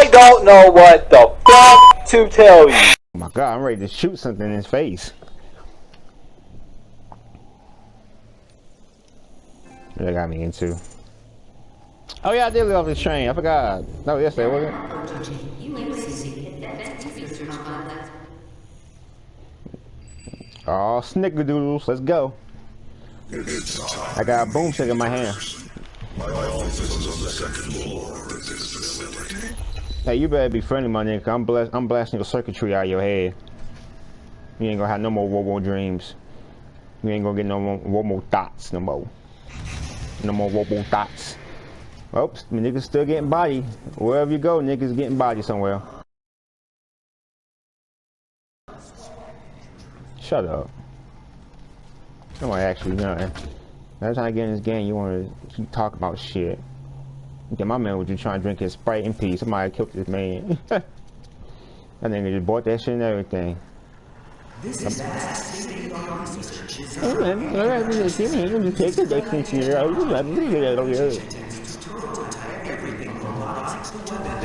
I don't know what the fuck to tell you. Oh my god, I'm ready to shoot something in his face. That got me into. Oh yeah, I did live off this train. I forgot. No, yesterday wasn't it? Oh, snickerdoodles, let's go. I got a boomstick in my hand. Hey, you better be friendly, my nigga. I'm blast I'm blasting your circuitry out of your head. You ain't gonna have no more Wobo dreams. You ain't gonna get no more Wobo thoughts no more. No more Wobo thoughts. Oops, my niggas still getting body. Wherever you go, niggas getting body somewhere. Shut up. Nobody actually nothing. Every time I get in this game, you want to keep talking about shit. Get my man was just trying to drink his Sprite in peace. Somebody killed this man. that nigga just bought that shit and everything. This is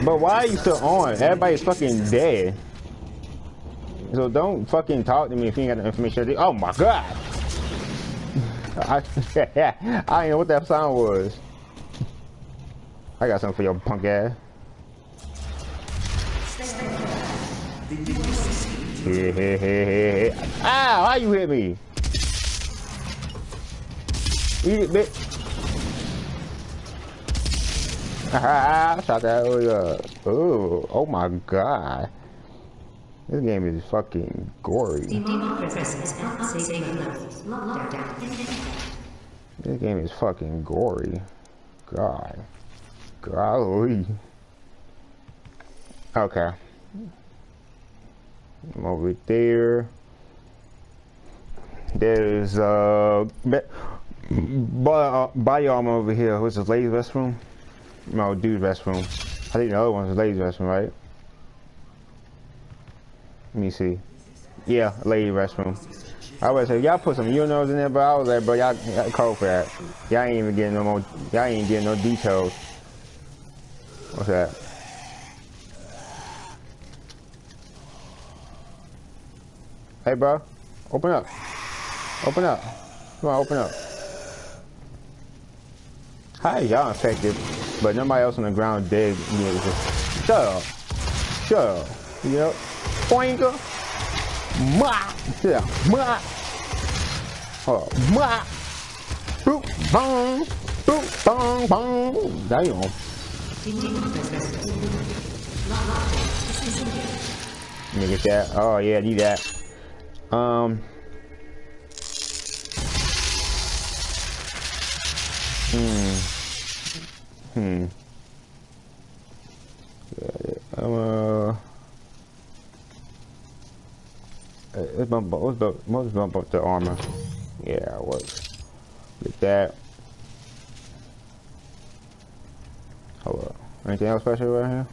But why are you still on? Everybody's fucking dead. So don't fucking talk to me if you ain't got the information. Oh my god! I, I ain't know what that sound was. I got something for your punk ass. Hey, hey, hey, hey, hey. Ow, how you hit me? Eat it, bitch. Ah, shot that earlier. Oh, oh my god. This game is fucking gory. This game is fucking gory. God. Golly. Okay. I'm over there. There's uh body armor over here. What's this ladies' restroom? No, dude's restroom. I think the other one's ladies' restroom, right? Let me see. Yeah, lady restroom. I would say y'all put some urinals in there, but I was like, bro, y'all cold for that. Y'all ain't even getting no more. Y'all ain't getting no details. What's that? Hey, bro. Open up. Open up. Come on, open up. Hi, y'all infected, but nobody else on the ground dead. Shut up. Shut up. You know? Ma. Yeah. Ma. Oh, ma. Boop, bong. Boop, bong, bong. Damn. Let me get that. Oh, yeah, need that. Um. Hmm. Hmm. I'm uh. Let's bump up. Let's bump, let's bump up the armor. Yeah, it works. Get that. Hold up. Anything else special right here?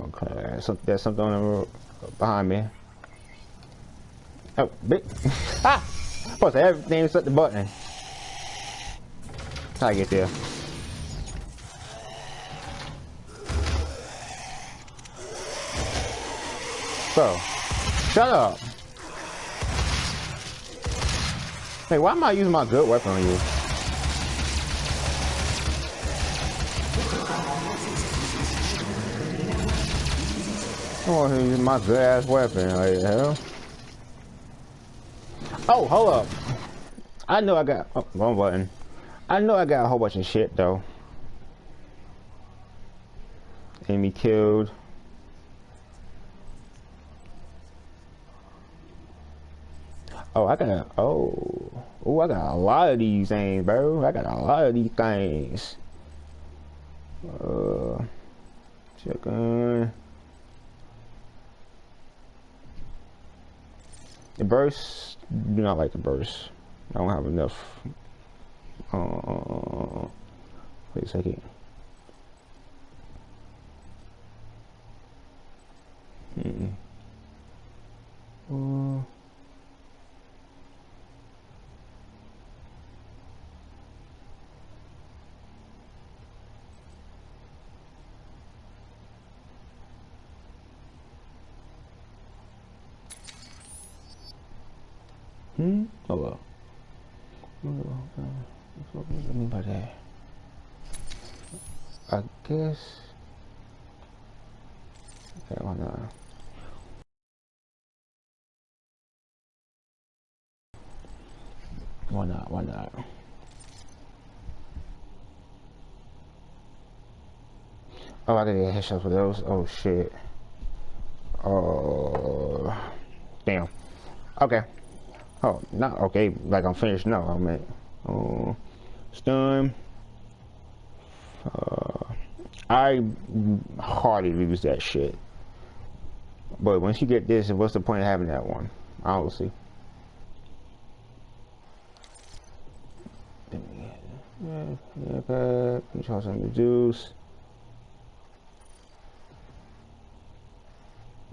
Okay, so there's something on the road behind me. Oh, big. ah! To everything set the button. How I get there? So, shut up. Hey, why am I using my good weapon on you? I want to use my good ass weapon, like hell. Oh, hold up. I know I got oh, wrong button. I know I got a whole bunch of shit though. Enemy killed. Oh, I got a, oh, oh, I got a lot of these things, bro. I got a lot of these things. Uh, chicken. The burst, do not like the burst. I don't have enough. Uh, wait a second. Hmm. Uh, Hmm? Hold up. What do I mean by that? I guess. Okay, why not? Why not? Why not? Oh, I didn't get headshots for those. Oh shit. Oh, damn. Okay. Oh, not okay. Like I'm finished. No, I mean, oh, stun. Uh, I hardly use that shit. But once you get this, what's the point of having that one? Try some juice.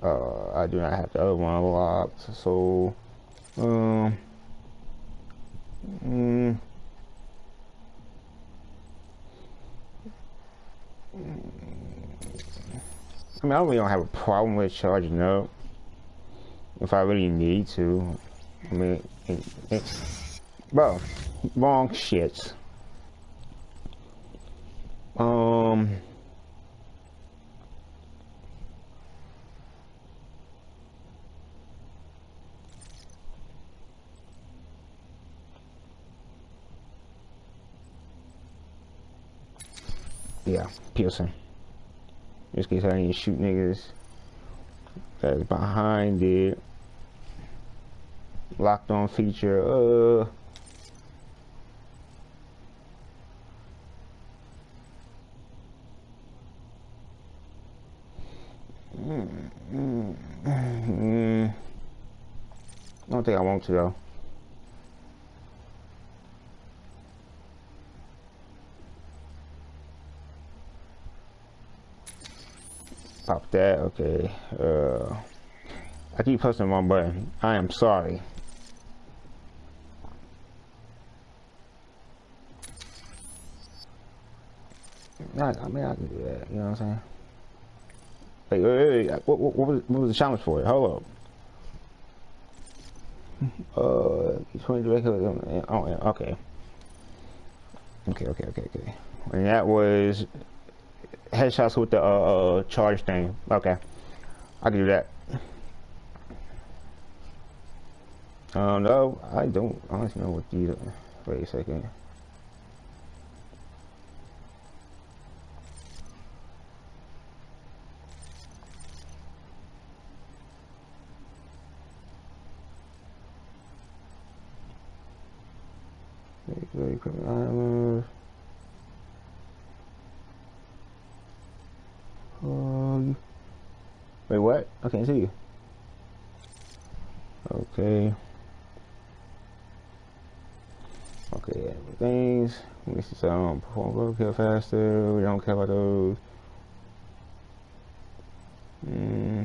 Uh, I do not have the other one locked, so um, mm, I mean, I really don't have a problem with charging up if I really need to. I mean, it, it, bro, wrong shit. Um. Yeah, Pearson. Just in case I need to shoot niggas that's behind it. Locked on feature, uh. Mm, mm, mm. I don't think I want to though. Pop that, okay. Uh, I keep pressing wrong button. I am sorry. I, I mean, I can do that, you know what I'm saying? Wait, wait, wait. What, what, what, was, what was the challenge for? Hold up. Uh, 20 direct Oh, okay. Okay, okay, okay, okay. And that was headshots with the uh, uh, charge thing. Okay, I can do that. Um, no, I don't honestly know what these. Wait a second. Equipment Um, wait, what? I can't see you. Okay. Okay, things. Me see some. Perform go kill faster. We don't care about those. Hmm.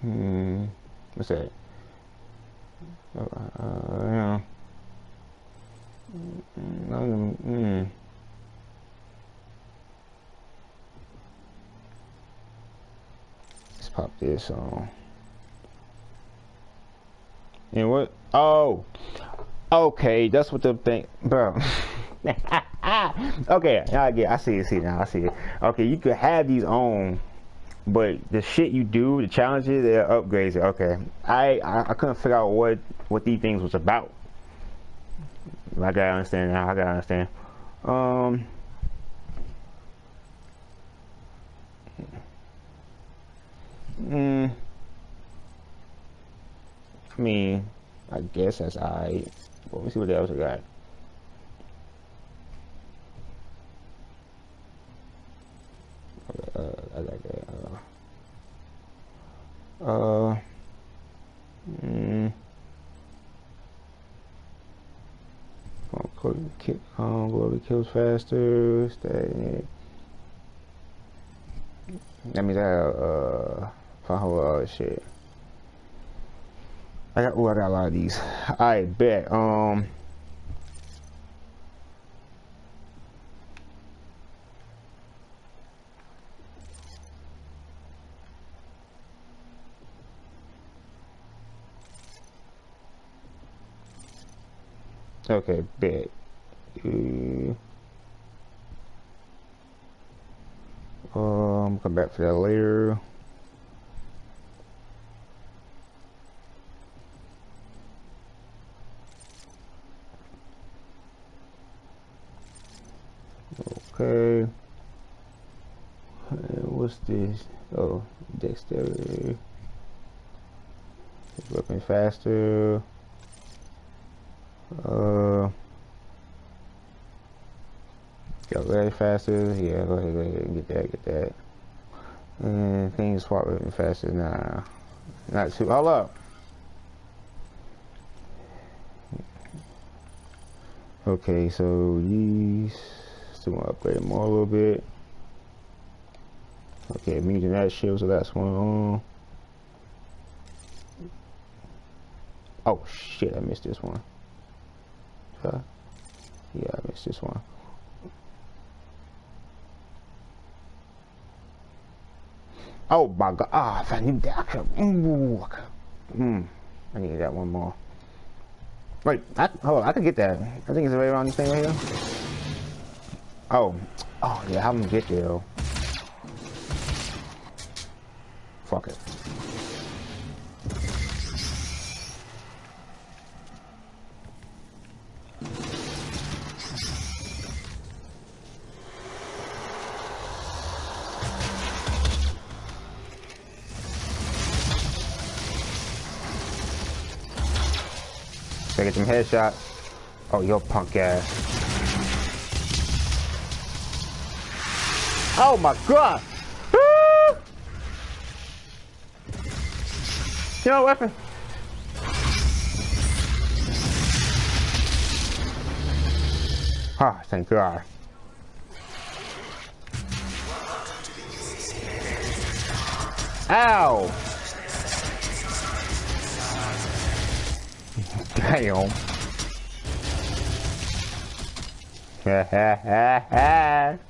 Hmm. What's that? Uh, yeah. Mm, mm. Let's pop this. And what? Oh, okay. That's what the thing, bro. okay, I get. I see it. See now. I see it. Okay, you could have these on but the shit you do, the challenges, they're upgrades. Okay, I, I, I couldn't figure out what what these things was about. I gotta understand now. I gotta understand. Um. Mm, I mean, I guess that's I. Let me see what else I got. uh, I like that. Uh, uh mm, um, glory kills faster. Stay. That means I uh, whole uh shit. I got, oh, I got a lot of these. I bet. Um, Okay, bet. Uh, um, come back for that later. This? Oh, dexterity. Weapon faster. Uh, go very faster. Yeah, go ahead, go ahead, get that, get that. And things swap weapon faster. Nah, not too. Hold up. Okay, so these still want to upgrade more a little bit. Okay, meeting that shield, so that's one on. Oh shit, I missed this one. Huh? Yeah, I missed this one. Oh my god. Ah, if I need that, I could. I. Mm, I need that one more. Wait, I, hold on, I can get that. I think it's right around this thing right here. Oh, oh yeah, how am I gonna get there though? Fuck it. Gotta get some headshots. Oh, yo punk ass. Oh my god! Woo! Yo, weapon. Ah, thank God. Ow! Damn.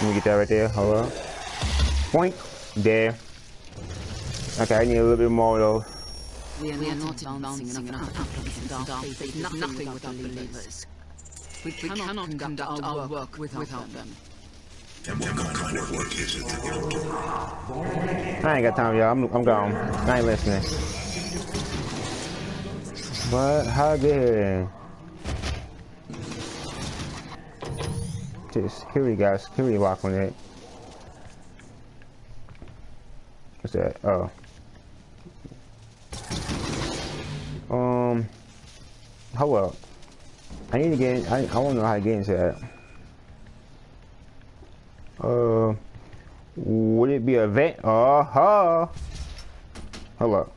Let me get that right there. Hold on. Point. There. Okay, I need a little bit more though. We are, we are not advancing enough in dark faith, nothing, nothing without believers. We, we cannot conduct our work without, them. And what kind of work is it that you're doing? I ain't got time, y'all. I'm, I'm gone. I ain't listening. But how good? Just here we go. Security lock on it. What's that? Oh. Um. Hold up. I need to get. In, I I want to know how to get into that. Uh, would it be a vent? Uh huh. Up.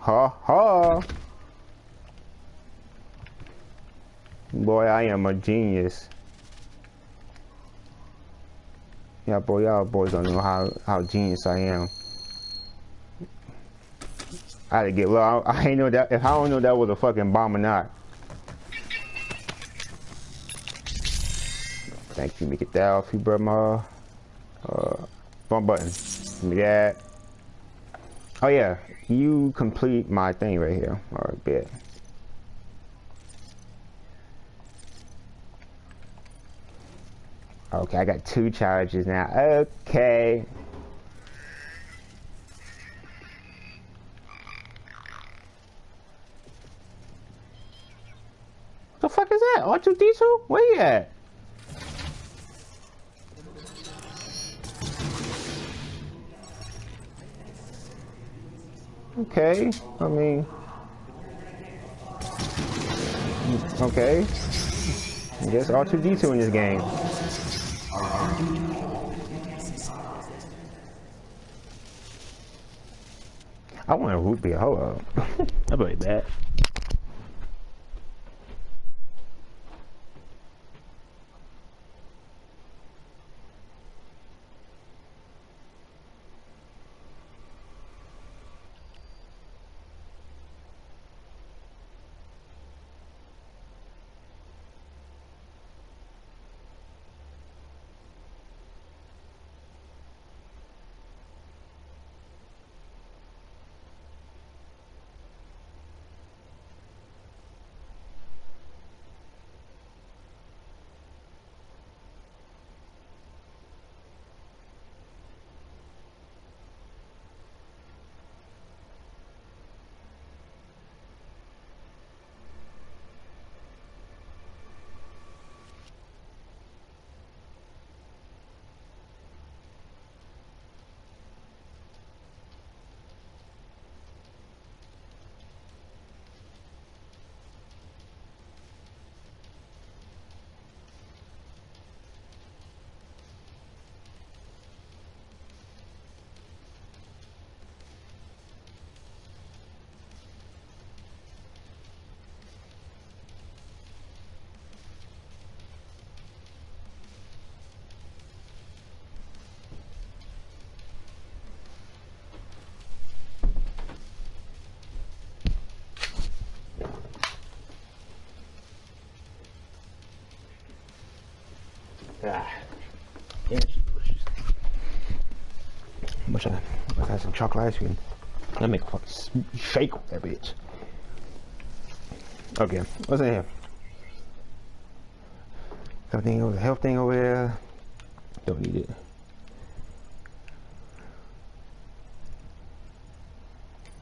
Ha ha. Boy, I am a genius. Yeah, boy, y'all boys don't know how how genius I am. I had to get low. I, I ain't know that. If I don't know that was a fucking bomb or not. Thank you. Me get that off you, brother. Uh, wrong button. Give me that. Oh yeah, you complete my thing right here. All right, bet. Okay, I got two charges now. Okay. What the fuck is that? R2D2? Where you at? Okay, I mean, okay. I guess R2D2 in this game. I want a root beer. Hold up. I'll be back. Much I must have some chocolate ice cream. Let me shake that bitch. Okay, what's in here? Everything over the health thing over there. Don't need it.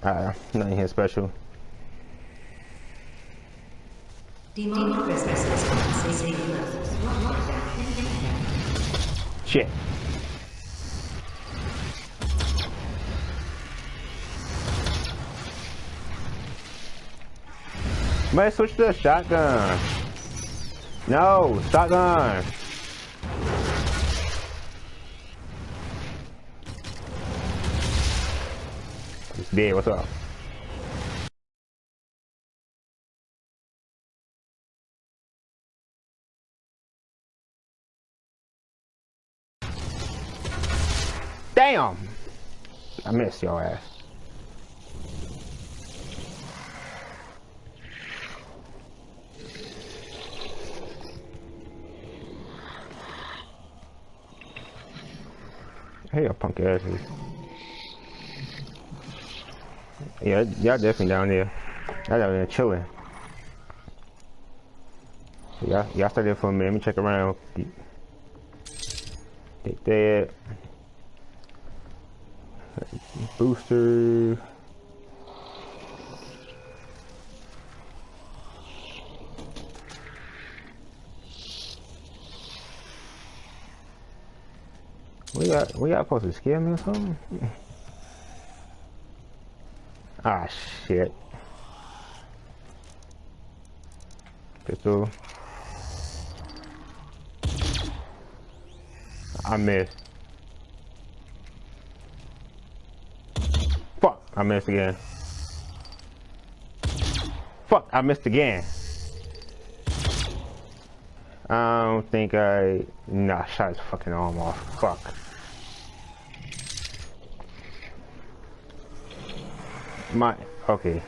Ah, nothing here special. Demon Christmas is Shit. Might switch to a shotgun. No, shotgun. Dead. What's up? Damn! I missed your ass. Hey, your punk asses. Yeah, y'all definitely down there. Y'all down there chilling. So y'all, y'all stay there for a minute. Let me check around. Take that. Booster. We got we got supposed to scare me or something? Ah shit. Pistol. I missed. Fuck, I missed again. Fuck, I missed again. I don't think I... Nah, shot his fucking arm off. Fuck. My... Okay.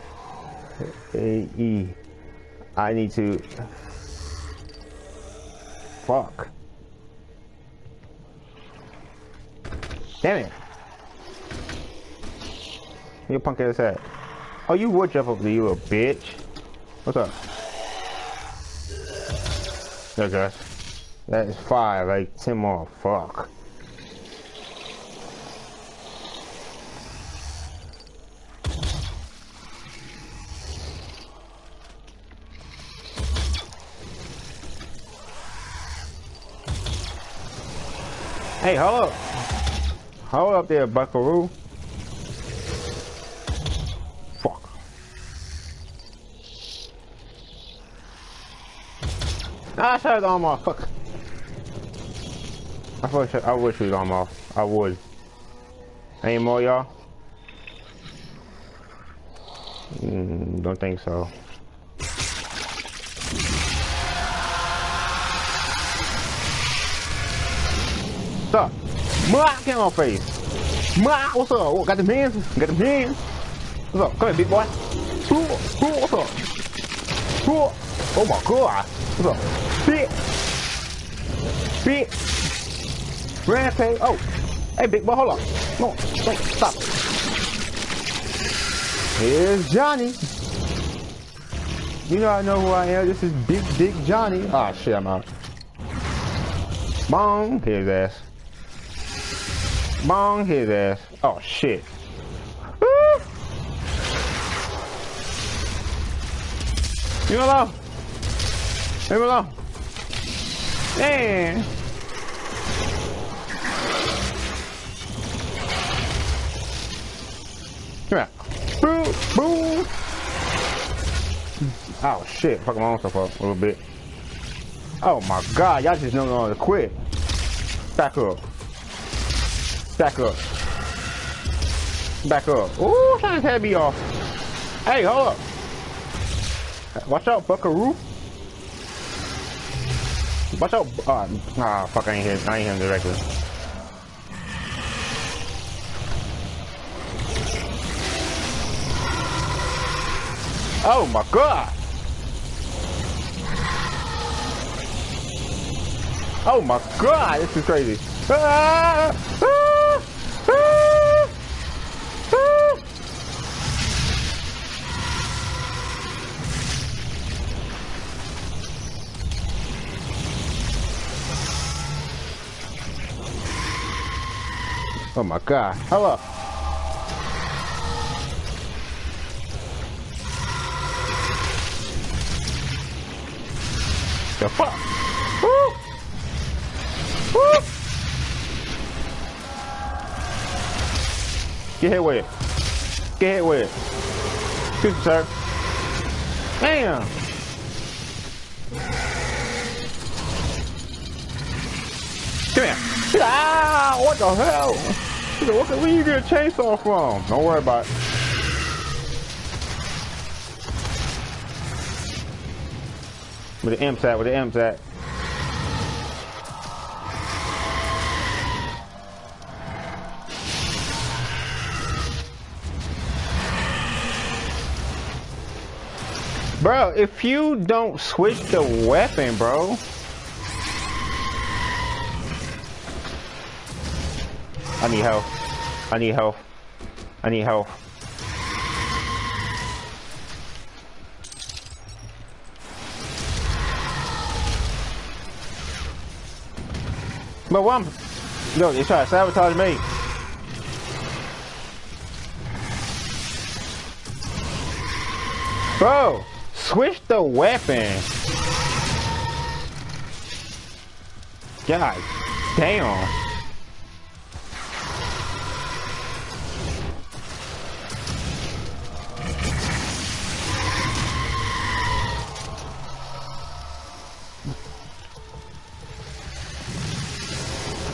A, E. I need to... Fuck. Damn it. You punk ass hat. Oh, you would jump up there, you little bitch. What's up? Okay. That is five, like ten more. Fuck. Hey, hold up. Hold up there, buckaroo. Fuck. I shot his arm off. Fuck. I wish I shoot his arm off. I would. Any more, y'all? Mm, don't think so. Mwah, get on face. Mwah, what's up? Got them hands? Got them hands? What's up? Come here, big boy. Ooh, ooh, what's up? Ooh. Oh my god. What's up? Bitch. Bitch. Rampage. Oh. Hey, big boy, hold up. No, no, stop. Here's Johnny. You know I know who I am. This is Big Dick Johnny. Ah, shit, I'm out. Bong, his ass. Bong, his ass. Oh, shit. Woo! Leave alone. Leave me alone. Man. Come here. Boo, boo. Oh shit, fucking my own stuff up a little bit. Oh my god, y'all just know how to quit. Back up. Back up. Back up. Ooh, trying to head me off. Hey, hold up. Watch out, buckaroo. Watch out. Uh, fuck, I ain't hit. I ain't hit him directly. Oh my god! Oh my god, this is crazy. Ah, ah, Oh my god. Hello. The fuck? Woo! Woo! Get hit with it. Get hit with it. Excuse me, sir. Damn. Come here. Ah, what the hell? What where you get a chainsaw from? Don't worry about it. Where the imps at? Where the imps at? Bro, if you don't switch the weapon, bro. I need help. I need help. I need help. But I'm... Yo, they try to sabotage me. Bro, switch the weapon. God damn.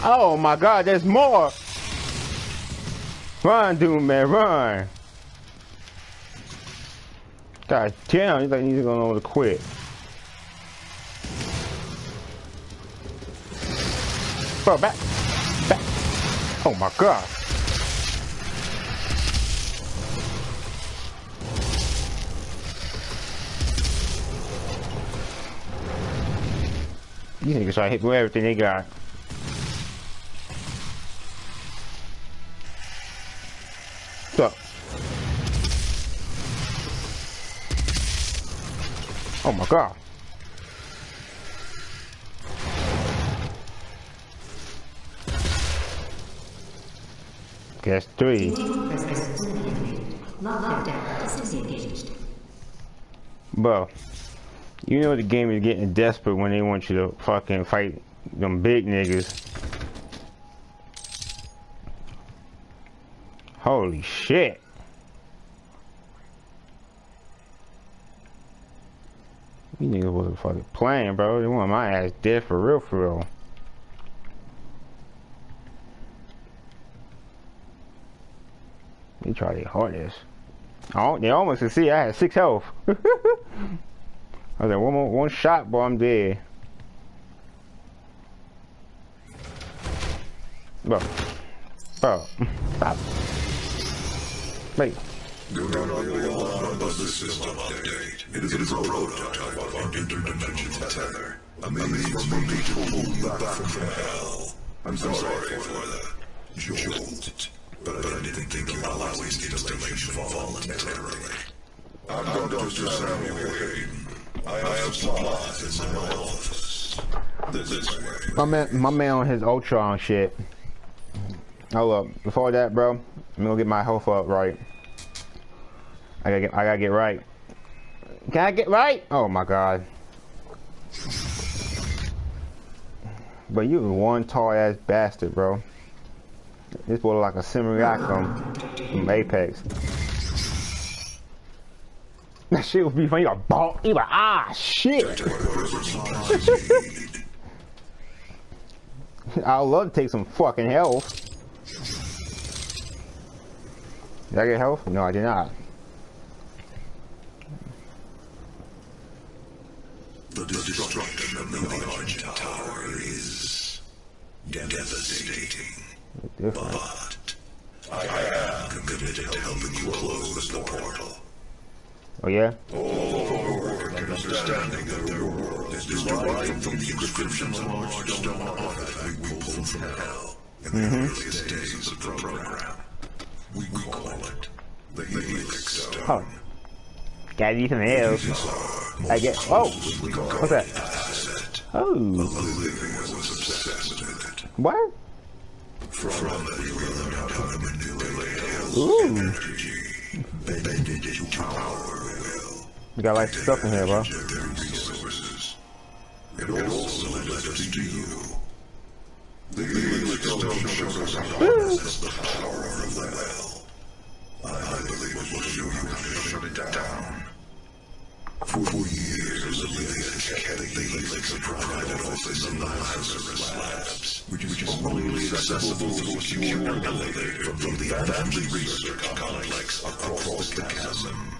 Oh my god, there's more! Run, Doom man, run! God damn, he's like he's gonna know to quit. Bro, back! Back! Oh my god! These niggas try to hit with everything they got. Oh my god. Guess three. Bro, you know the game is getting desperate when they want you to fucking fight them big niggas. Holy shit. You niggas wasn't fucking playing, bro. They want my ass dead for real, for real. They try their hardest. Oh, they almost succeeded. I had six health. I was like, one more, one shot, boy, I'm dead. Bro. Bro. Stop. Wait. The system update. It is a prototype of our interdimensional tether. A means for me to pull you back from hell. I'm sorry for the jolt, but I didn't think you would allow installation voluntarily. I'm Dr. Samuel Hayden. I have supplies in my office. This way. My man, my man on his Ultron shit. Hold up. Before that, bro, I'm gonna get my health up right. I gotta get, I gotta get right. Can I get right? Oh my god. But you one tall ass bastard, bro. This boy like a Simulacrum from Apex. That shit would be funny. You got ball. You like, ah, shit. I'd love to take some fucking health. Did I get health? No, I did not. The destruction of the Argent Tower is devastating. But I am committed to helping you close the portal. Oh yeah? All of our work and understanding of your world is derived from the inscriptions on large stone artifact we pulled from hell in the mm-hmm. earliest days of the program. We call it the Helix Stone. Oh. Gotta use some L's. I get. Oh! What's that? Oh. What? From Hell's Ooh. We got like stuff in here, bro. It also led us to you. The Stone showed us how the power of the well. I believe it show you to shut it down. For years, the Helix kept the Helix a private office in the Lazarus Labs, which is only accessible through a secure elevator from the Advanced Research Complex across the chasm.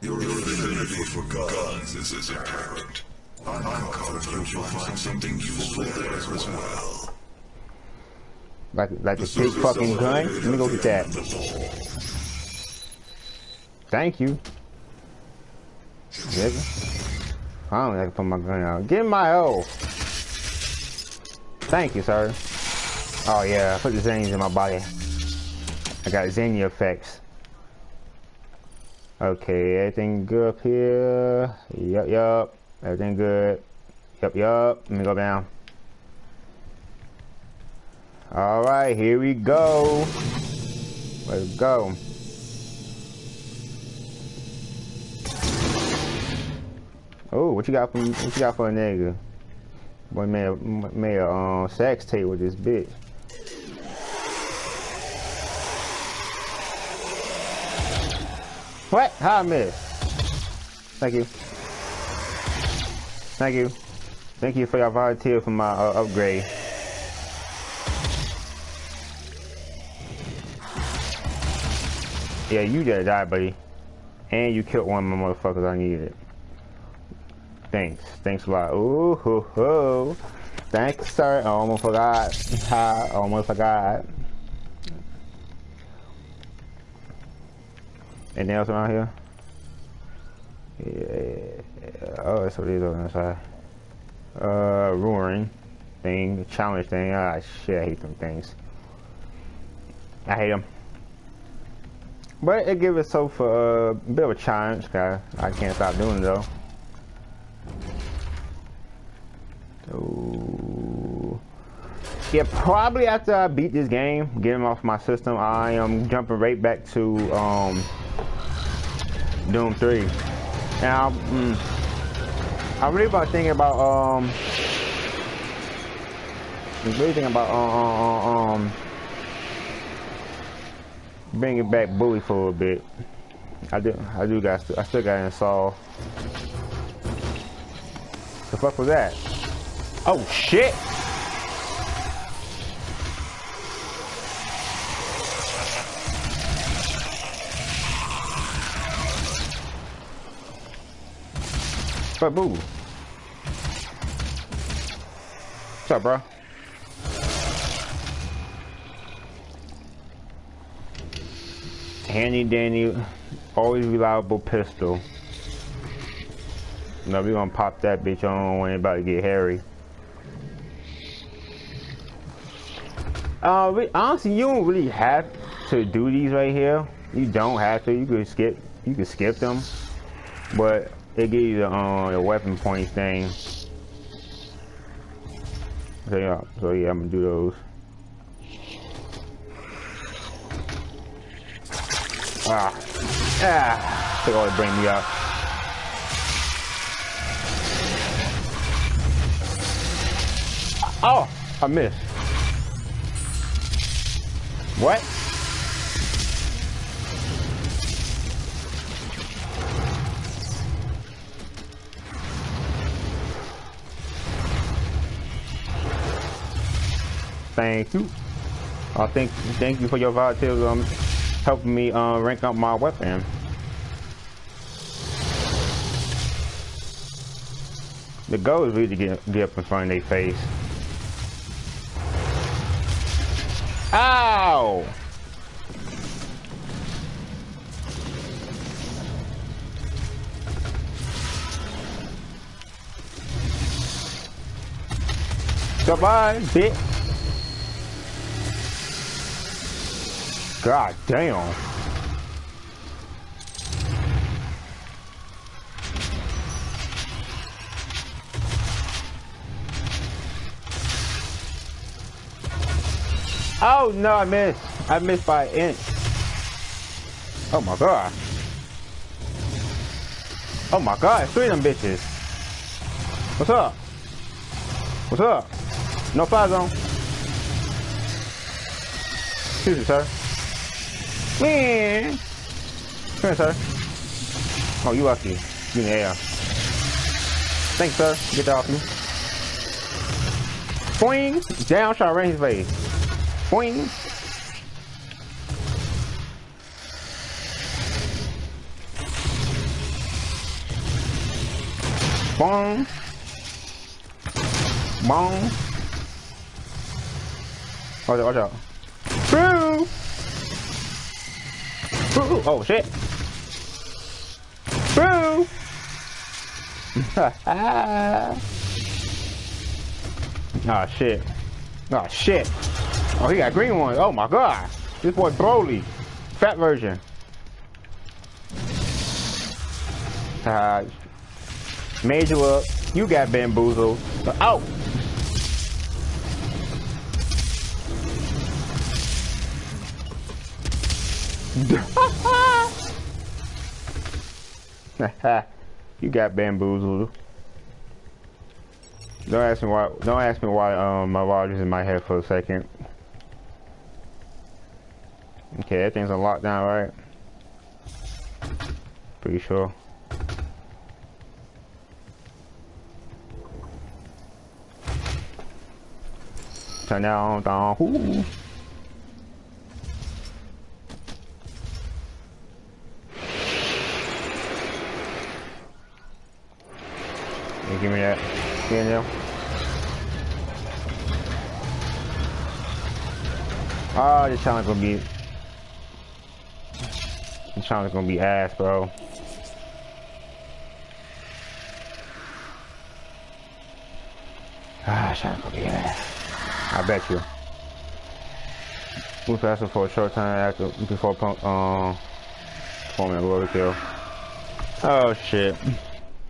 Your affinity for guns is apparent. I'm confident you'll find something useful there as well. Like, like a big fucking gun. Let me go get that. Thank you. Nigga. I don't like to put my gun out. Get my O. Thank you, sir. Oh yeah, I put the zanies in my body. I got Xenia effects. Okay, everything good up here. Yup, yup. Everything good. Yup, yup. Let me go down. Alright, here we go. Let's go. Oh, what you got for what you got for a nigga? Boy a, made a um, sex tape with this bitch. What? How I miss? Thank you. Thank you. Thank you for your volunteer for my uh, upgrade. Yeah, you just die, buddy. And you killed one of my motherfuckers I needed. Thanks. Thanks a lot. Ooh, hoo, hoo. Thanks, sir. I almost forgot. Ha, almost forgot. Anything else around here? Yeah. Oh, that's what it is on the side. Uh, roaring thing, challenge thing. Ah, shit, I hate them things. I hate them. But it gives itself a bit of a challenge. Guy, I can't stop doing it though. So, yeah, probably after I beat this game, get him off my system, I am jumping right back to um, Doom 3. Now, mm, I'm really about thinking about um, I'm really thinking about um, um, um it back Bully for a bit. I do, I do got, I still got install. The fuck was that? Oh shit! But boo. What's up, bro? Handy dandy, always reliable pistol. No, we gonna pop that bitch on when it about to get hairy. Uh, we, honestly, you don't really have to do these right here. You don't have to. You could skip. You could skip them, but it gives you the um the weapon point thing. So yeah, so yeah, I'm gonna do those. Ah, ah, all to bring me up. Oh, I missed. What? Thank you. Uh, thank thank you for your volunteers um helping me uh, rank up my weapon. The goal is really to get, get up in front of their face. Ow! Goodbye, bitch. God damn. Oh no, I missed. I missed by an inch. Oh my god. Oh my god, three of them bitches. What's up? What's up? No fire zone. Excuse me, sir. Man. Come here, sir. Oh, you lucky. You in the air. Thanks, sir. Get that off me. Boing! Down shot right in his face. Boing! Bong. Bong. Watch out, watch out. Oh shit! Boo! Ah shit. Oh shit. Oh, he got green ones. Oh my god. This boy Broly. Fat version. Uh, you up. You got bamboozled. Oh! you got bamboozled. Don't ask me why. Don't ask me why. Um, my watch is in my head for a second. Okay, that thing's on lockdown, right? Pretty sure. Turn down, down. Ooh. Give me that. There. Oh, this challenge gonna be. This challenge gonna be ass, bro. Ah, challenge gonna be ass. I bet you. Move faster for a short time after before pump um performing a glory kill. Oh shit.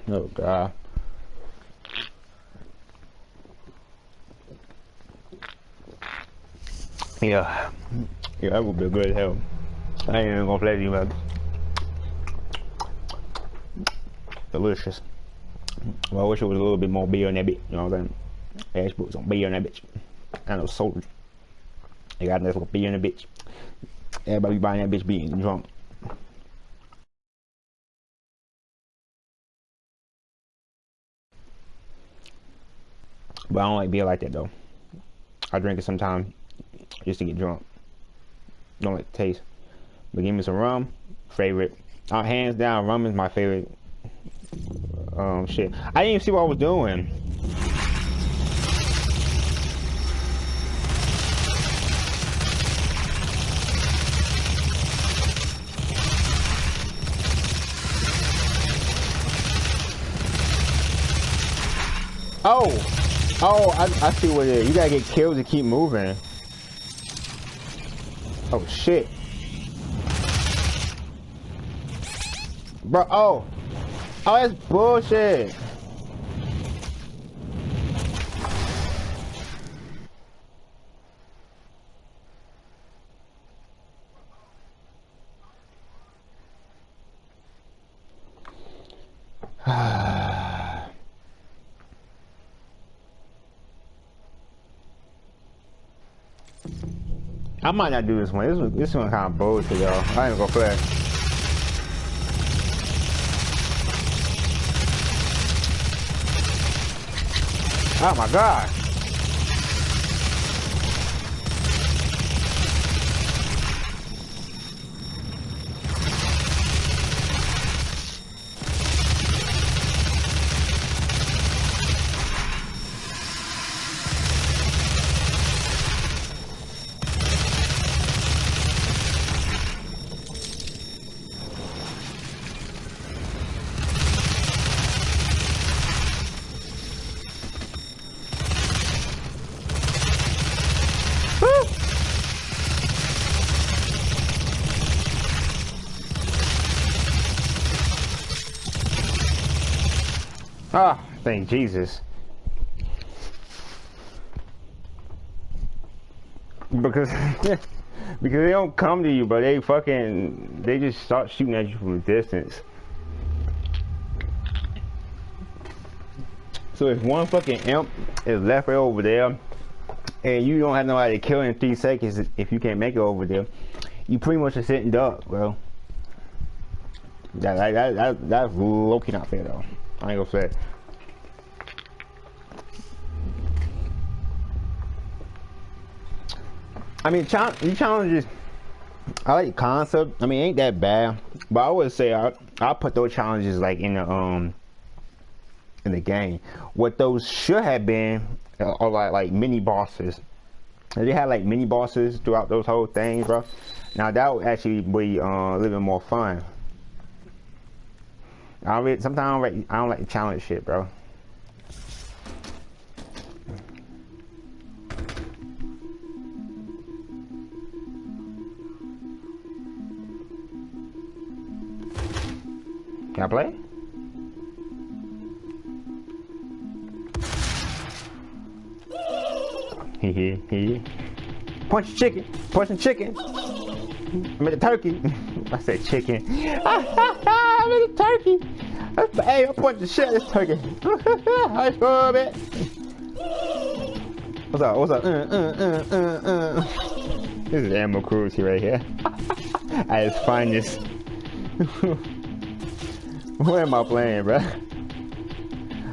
Oh god. Yeah. Yeah, that would be good as hell. I ain't even gonna play you, man. Delicious. Well, I wish it was a little bit more beer in that bitch, you know what I'm saying? Ash put some beer in that bitch. I know soldier. They got enough beer in the bitch. Everybody buying that bitch being drunk. But I don't like beer like that though. I drink it sometimes just to get drunk. Don't like the taste. But give me some rum, favorite. Uh, hands down, rum is my favorite. Um, shit. I didn't even see what I was doing. Oh, oh, I, I see what it is. You gotta get killed to keep moving. Oh shit. Bro, oh. Oh, that's bullshit. I might not do this one. This one, this one kind of bullshit, y'all. I ain't gonna play. Oh my god. Jesus. Because because they don't come to you, but they fucking they just start shooting at you from a distance. So if one fucking imp is left right over there, and you don't have nobody to kill in three seconds if you can't make it over there, you pretty much are sitting duck, bro. That, that, that, that that's low key not fair though. I ain't gonna say. I mean, challenge, these challenges, I like the concept. I mean, ain't that bad. But I would say I I put those challenges like in the um in the game. What those should have been uh, are like like mini bosses. They had like mini bosses throughout those whole things, bro. Now that would actually be uh, a little bit more fun. I don't sometimes I don't like like challenge shit, bro. Can I play? Punch chicken. Punching chicken. I made a turkey. I said chicken. I made a turkey. Hey, I'm punching shit this turkey. I it. What's up? What's up? Uh, uh, uh, uh, uh. This is Animal Cruelty right here. At its finest. what am I playing, bro?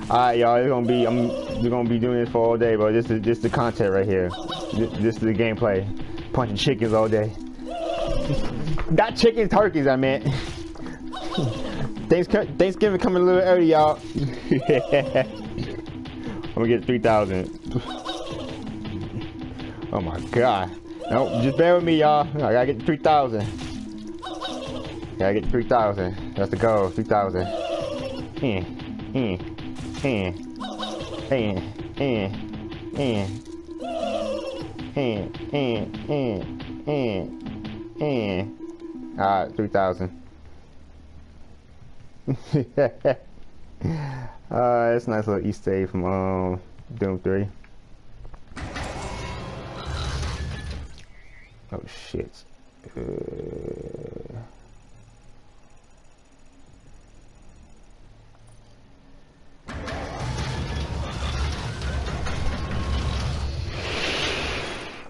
Alright, y'all. It's gonna be. I'm. We're gonna be doing this for all day, bro. This is this the content right here. This, this is the gameplay. Punching chickens all day. Not chickens, turkeys. I meant. Thanksgiving coming a little early, y'all. I'm gonna get 3,000. Oh my god. No, just bear with me, y'all. I gotta get 3,000. Gotta get 3,000. That's the goal, 3,000. Eh, eh, eh, eh, eh, eh, eh, eh, eh, eh, eh. Alright, 3,000. uh, it's a nice little Easter egg from um, Doom 3. Oh shit. Uh...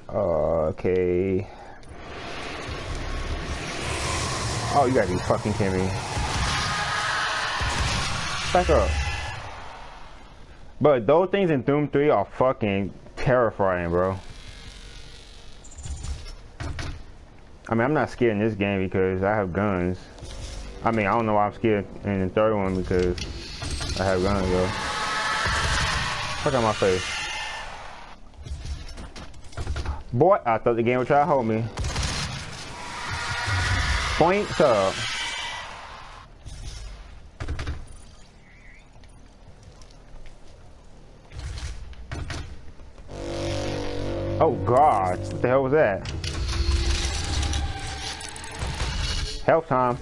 Okay. Oh, you gotta be fucking kidding me. Back up. But those things in Doom 3 are fucking terrifying, bro. I mean, I'm not scared in this game because I have guns. I mean, I don't know why I'm scared in the third one because I have guns, though. Look at my face. Boy, I thought the game would try to hold me. Points up. Oh god, what the hell was that? Help time.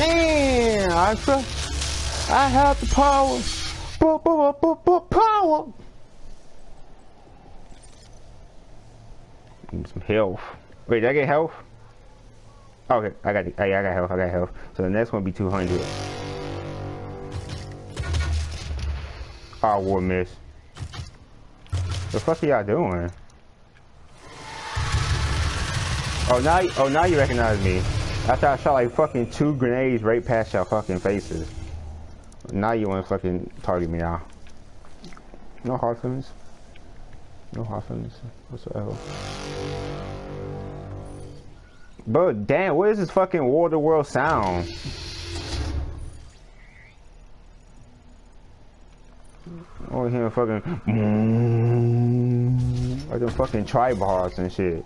Damn, I trust. I have the power. Power. Some health. Wait, did I get health? Okay, I got, I got health. I got health. So the next one will be 200. Oh, ah, war miss. The fuck are y'all doing? Oh now, oh now you recognize me. After I shot like fucking two grenades right past your fucking faces. Now you want to fucking target me now. No hard feelings. No hard feelings whatsoever. But damn, what is this fucking War of the World sound? Oh, Over here fucking like them fucking tribals and shit.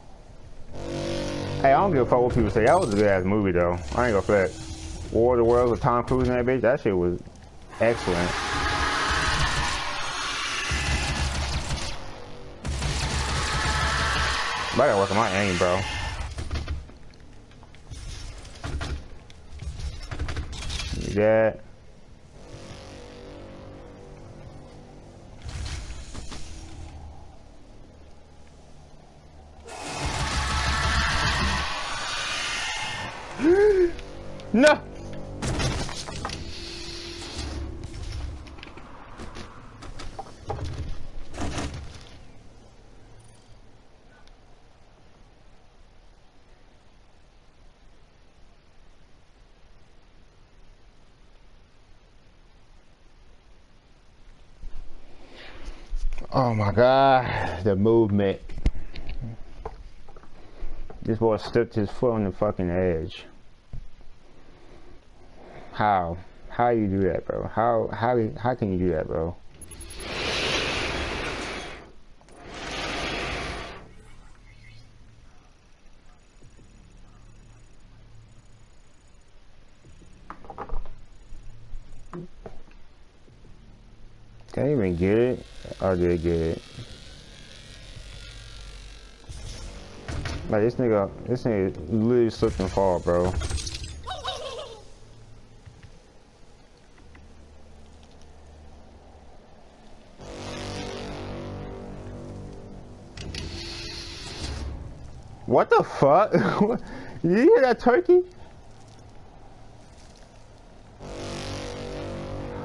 Hey, I don't give a fuck what people say. That was a good ass movie though. I ain't gonna flex. War of the Worlds with Tom Cruise and that bitch, that shit was excellent. Gotta work on my aim, bro. that. No! Oh my god, the movement. This boy stepped his foot on the fucking edge. How? How you do that, bro? How how how can you do that, bro? Can't even get it. Or did get it? Like this nigga, this nigga literally slipped and fall, bro. What the fuck? you hear that turkey?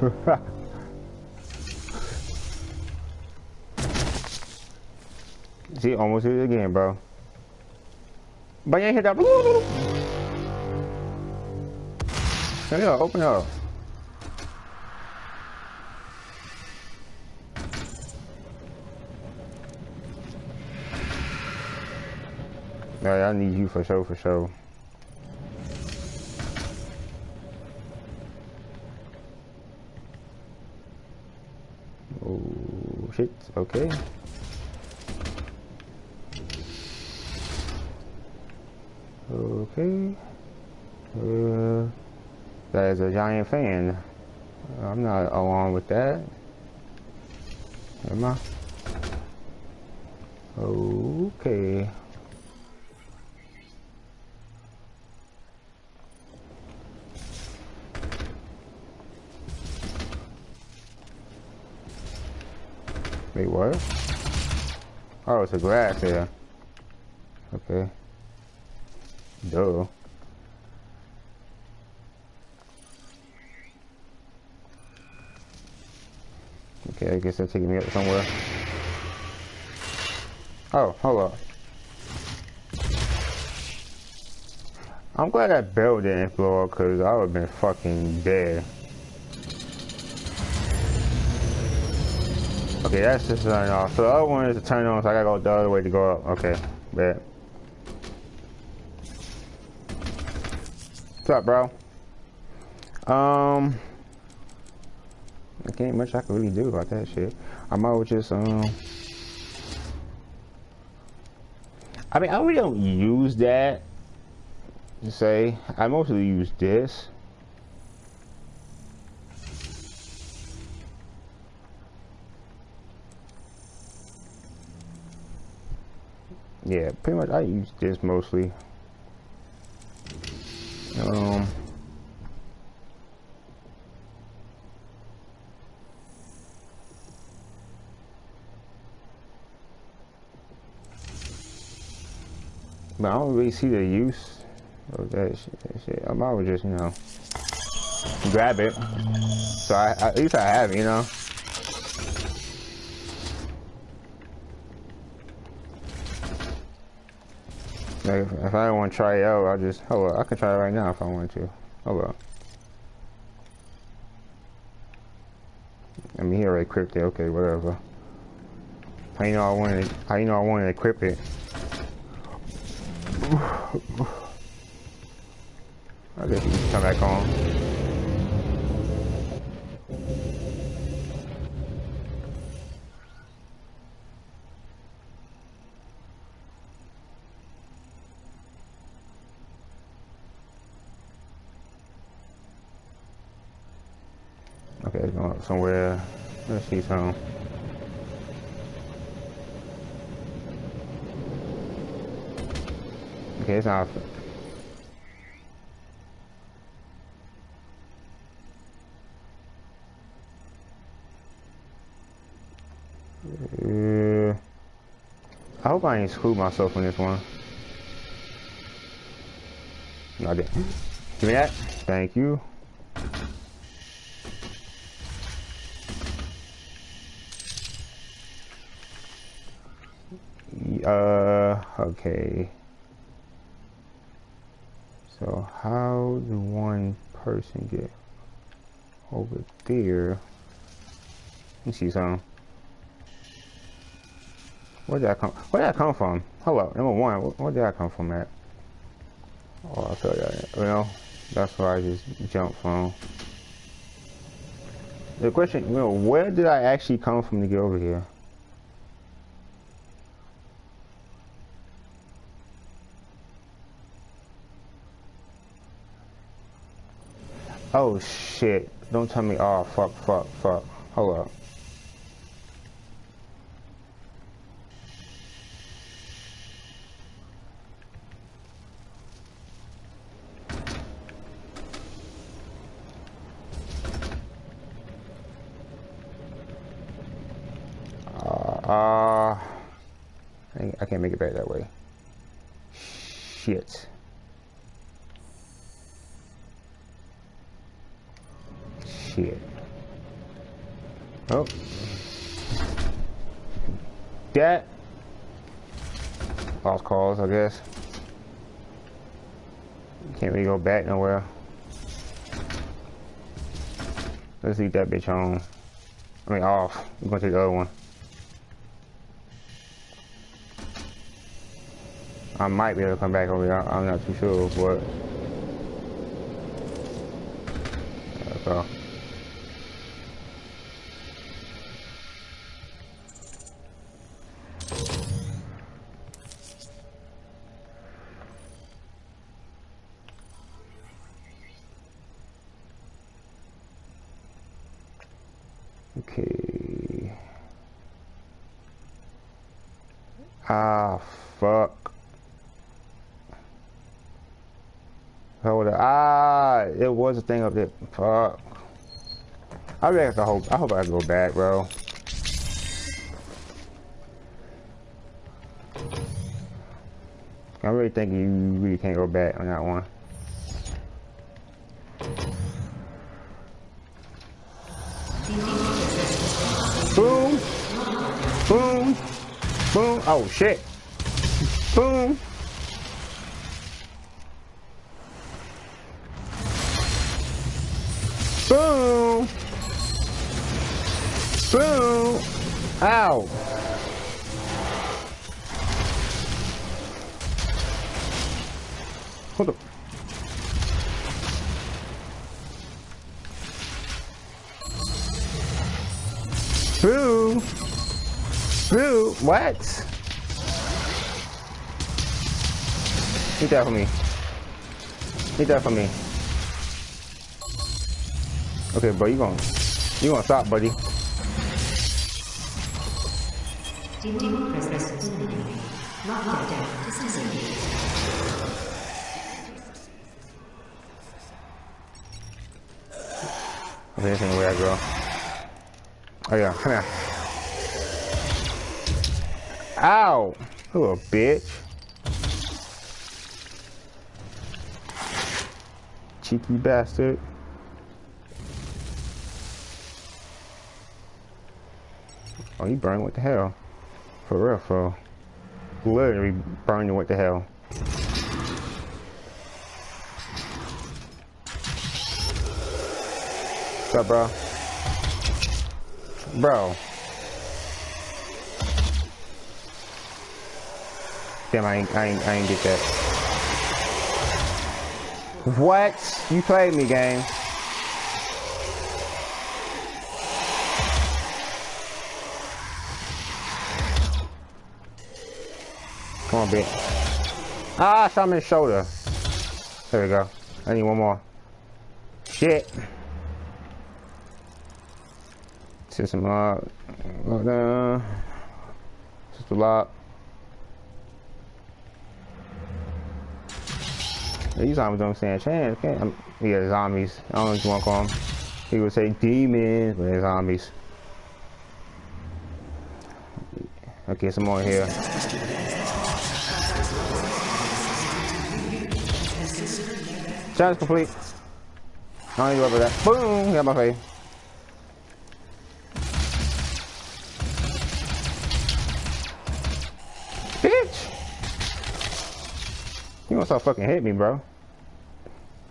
See, almost hit it again, bro. But you ain't hit that. Hurry open up. Alright, I need you for sure, for sure. Oh, shit, okay. Okay. Uh, that is a giant fan. I'm not along with that. Am I? Okay. Wait, what? Oh, it's a grass here. Okay. Duh. Okay, I guess they're taking me up somewhere. Oh, hold on. I'm glad that bell didn't blow up because I would have been fucking dead. Okay, that's just turn off. So the other one is to turn on, so I gotta go the other way to go up. Okay, bet. What's up, bro? Um, I can't much I can really do about that shit. I might just um. I mean, I really don't use that. To say, I mostly use this. Yeah, pretty much I use this mostly. Um, but I don't really see the use of that shit. shit. I might just, you know, grab it. So I, at least I have, you know. Like if, if I want to try it out, I'll just, oh hold up, I can try it right now if I want to. Hold up. I mean, he already equipped it, okay, whatever. How you know I wanted, how you know I wanted to equip it? I guess can come back on. somewhere. Let's see some. Okay, it's off. Uh, I hope I ain't screwed myself in this one. No, I didn't. Give me that. Thank you. Uh, okay. So how do one person get over there? Let me see something. Where did I come? Where did I come from? Hello, number one. Where did I come from at? Oh, I'll tell you. You that's where I just jumped from. The question, you know, where did I actually come from to get over here? Oh shit. Don't tell me, oh fuck, fuck, fuck. Hold up. Uh, I can't make it back that way. Shit. Shit. Oh. That. Lost calls, I guess. Can't really go back nowhere. Leave that bitch on. I mean off. We're gonna take the other one. I might be able to come back over here. I'm not too sure, but. So. Okay. Ah, fuck. Hold up. Ah, it was a thing up there. Fuck. I really have to hope. I hope I go back, bro. I really think you really can't go back on that one. Boom. Boom. Boom. Oh, shit. Boom. Boom. Boom. Ow. Hold up. Boo! Boo! What? Eat that for me. Eat that for me. Okay, bro, you gonna you gonna stop, buddy. Disengaged. Okay, this ain't where I go. Oh yeah, come here. Ow! Little bitch. Cheeky bastard. Oh, you burning what the hell? For real, for literally burning what the hell. What's up, bro? Bro. Damn, I ain't, I ain't, I ain't get that. What? You played me, game. Come on, bitch. Ah, I shot him in the shoulder. There we go. I need one more. Shit. System lock. Lock down. System lock. These zombies don't stand a chance. Can't, um, yeah, zombies. I don't know what you want to call them. He would say demons, but they're zombies. Okay, some more here. Challenge complete. I don't even over that. Boom! Got my face. Bitch! You gonna stop fucking hit me, bro.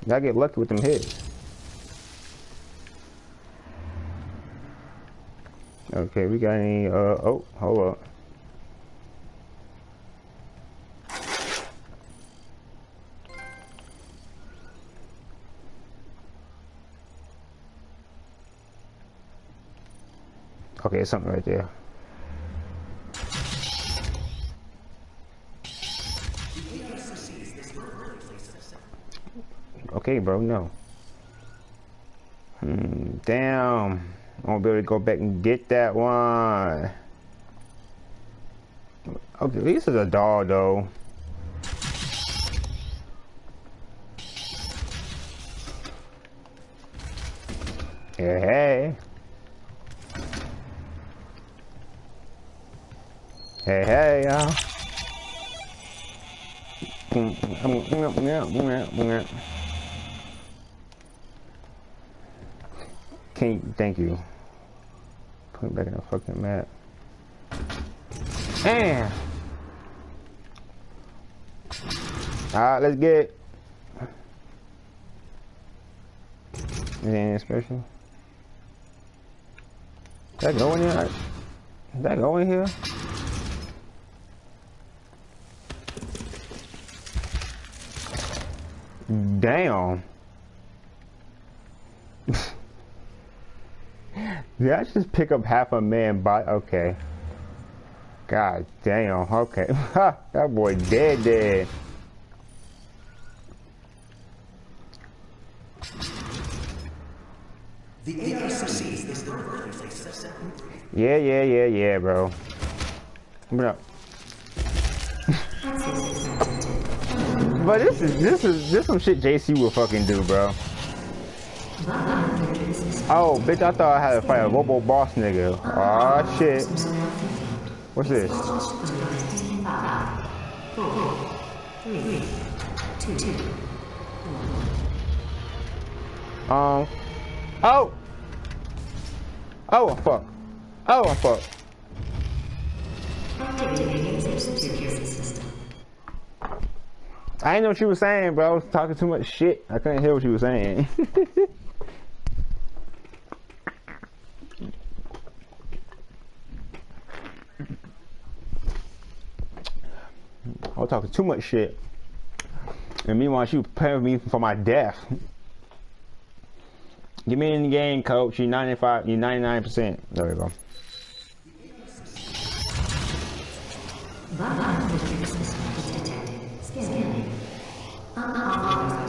Gotta get lucky with them hits. Okay, we got any, uh, oh, hold up. Okay, something right there. Okay, bro, no. Hmm, damn. I won't be able to go back and get that one. Okay, this is a doll, though. Yeah, hey. Hey, hey, y'all. Can't, thank you. Put it back in the fucking map. And. Alright, let's get it. Anything special? Did that go in that go in here? Damn. Did I just pick up half a man by okay. God damn, okay. that boy dead dead. The ARC is the Yeah, yeah, yeah, yeah, bro. Bro. But this is this is this some shit JC will fucking do, bro. Oh, bitch, I thought I had to fight a Robo Boss nigga. Aw, shit. What's this? Um. Oh! Oh, fuck. Oh, fuck. I didn't know what she was saying, bro. I was talking too much shit. I couldn't hear what she was saying. I was talking too much shit. And meanwhile, she was preparing me for my death. Get me in the game, coach. You're 95, you're 99%. There we go.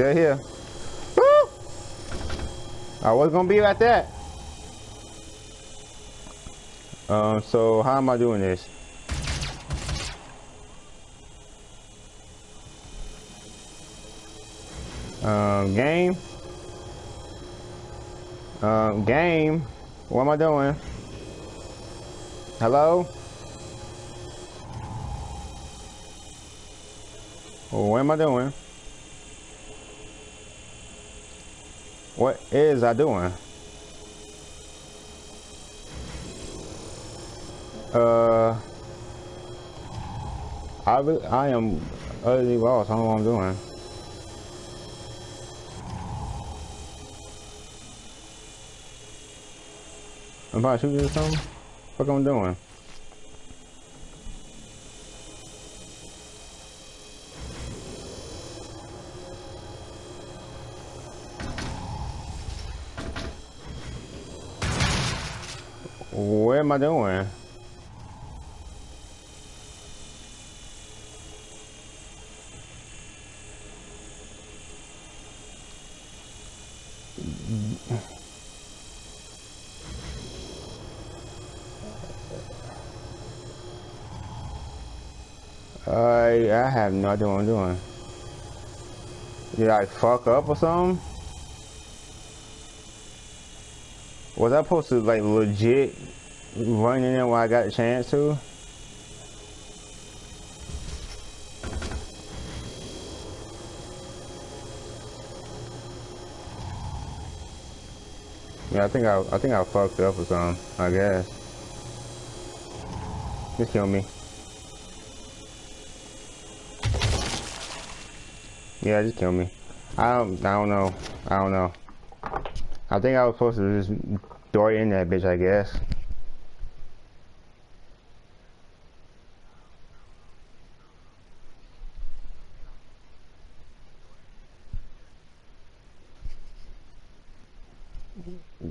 Still here. Woo! I was gonna be like that. Um, so how am I doing this? Um, game. Um, game. What am I doing? Hello? What am I doing? What is I doing? Uh, I I am utterly lost. I don't know what I'm doing. I'm about to shoot you or something. What am I doing? What am I doing? I I have no idea what I'm doing. Did I fuck up or something? Was I supposed to like legit run in when I got the chance to? Yeah, I think I I think I fucked up or something. I guess. Just kill me. Yeah, just kill me. I don't I don't know. I don't know. I think I was supposed to just throw it in that bitch, I guess.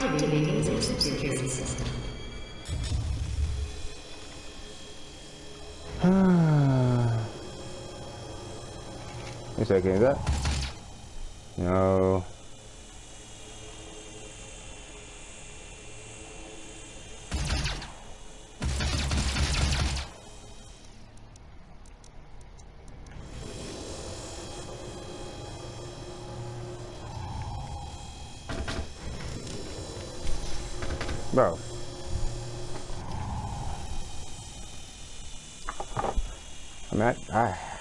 Activating safety security system. A second, is that? No. Bro. I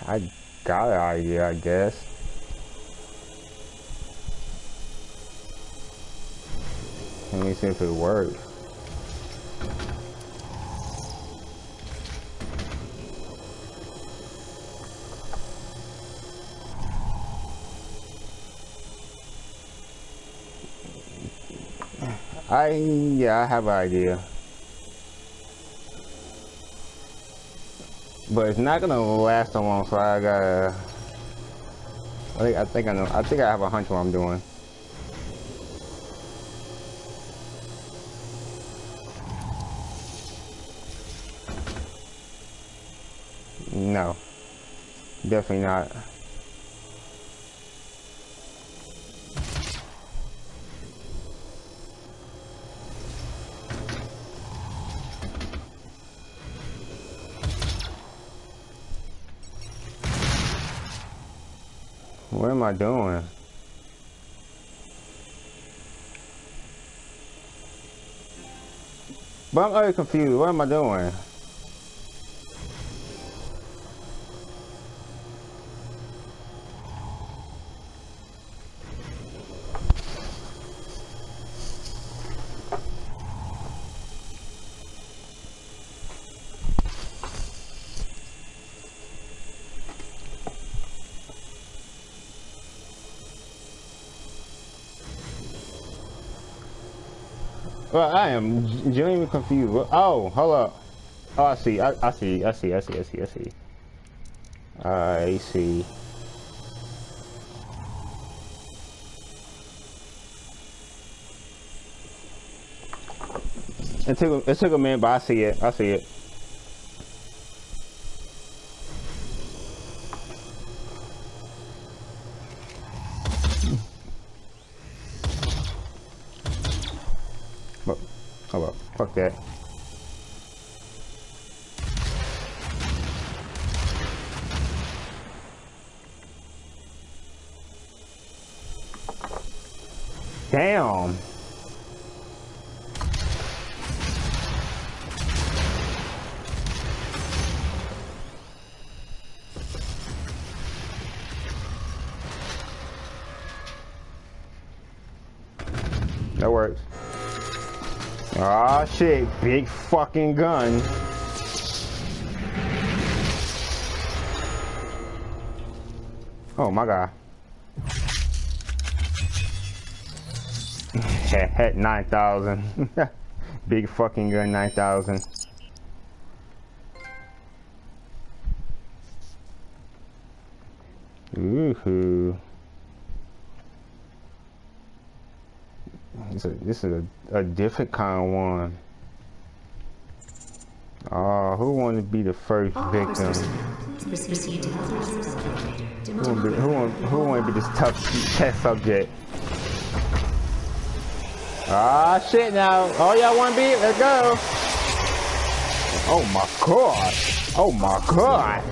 I, got an idea, I guess. Let me see if it works. I, yeah, I have an idea. But it's not gonna last so long, so I gotta. I think I think I know. I think I have a hunch what I'm doing. No, definitely not. I doing? But I'm already confused. What am I doing? I am genuinely confused. Oh, hold up. Oh, I see. I, I see. I see. I see. I see. I see. I see. It took it took a minute, but I see it. I see it. But, oh well, fuck that. Damn. That works. Big fucking gun. Oh my god. At 9,000. big fucking gun 9,000. Ooh. This is a, a, a different kind of one. Who want to be the first victim? Who want, be, who want, who want to be this tough test subject? Ah, shit now. Oh, y'all want to be? Let's go. Oh my god. Oh my god.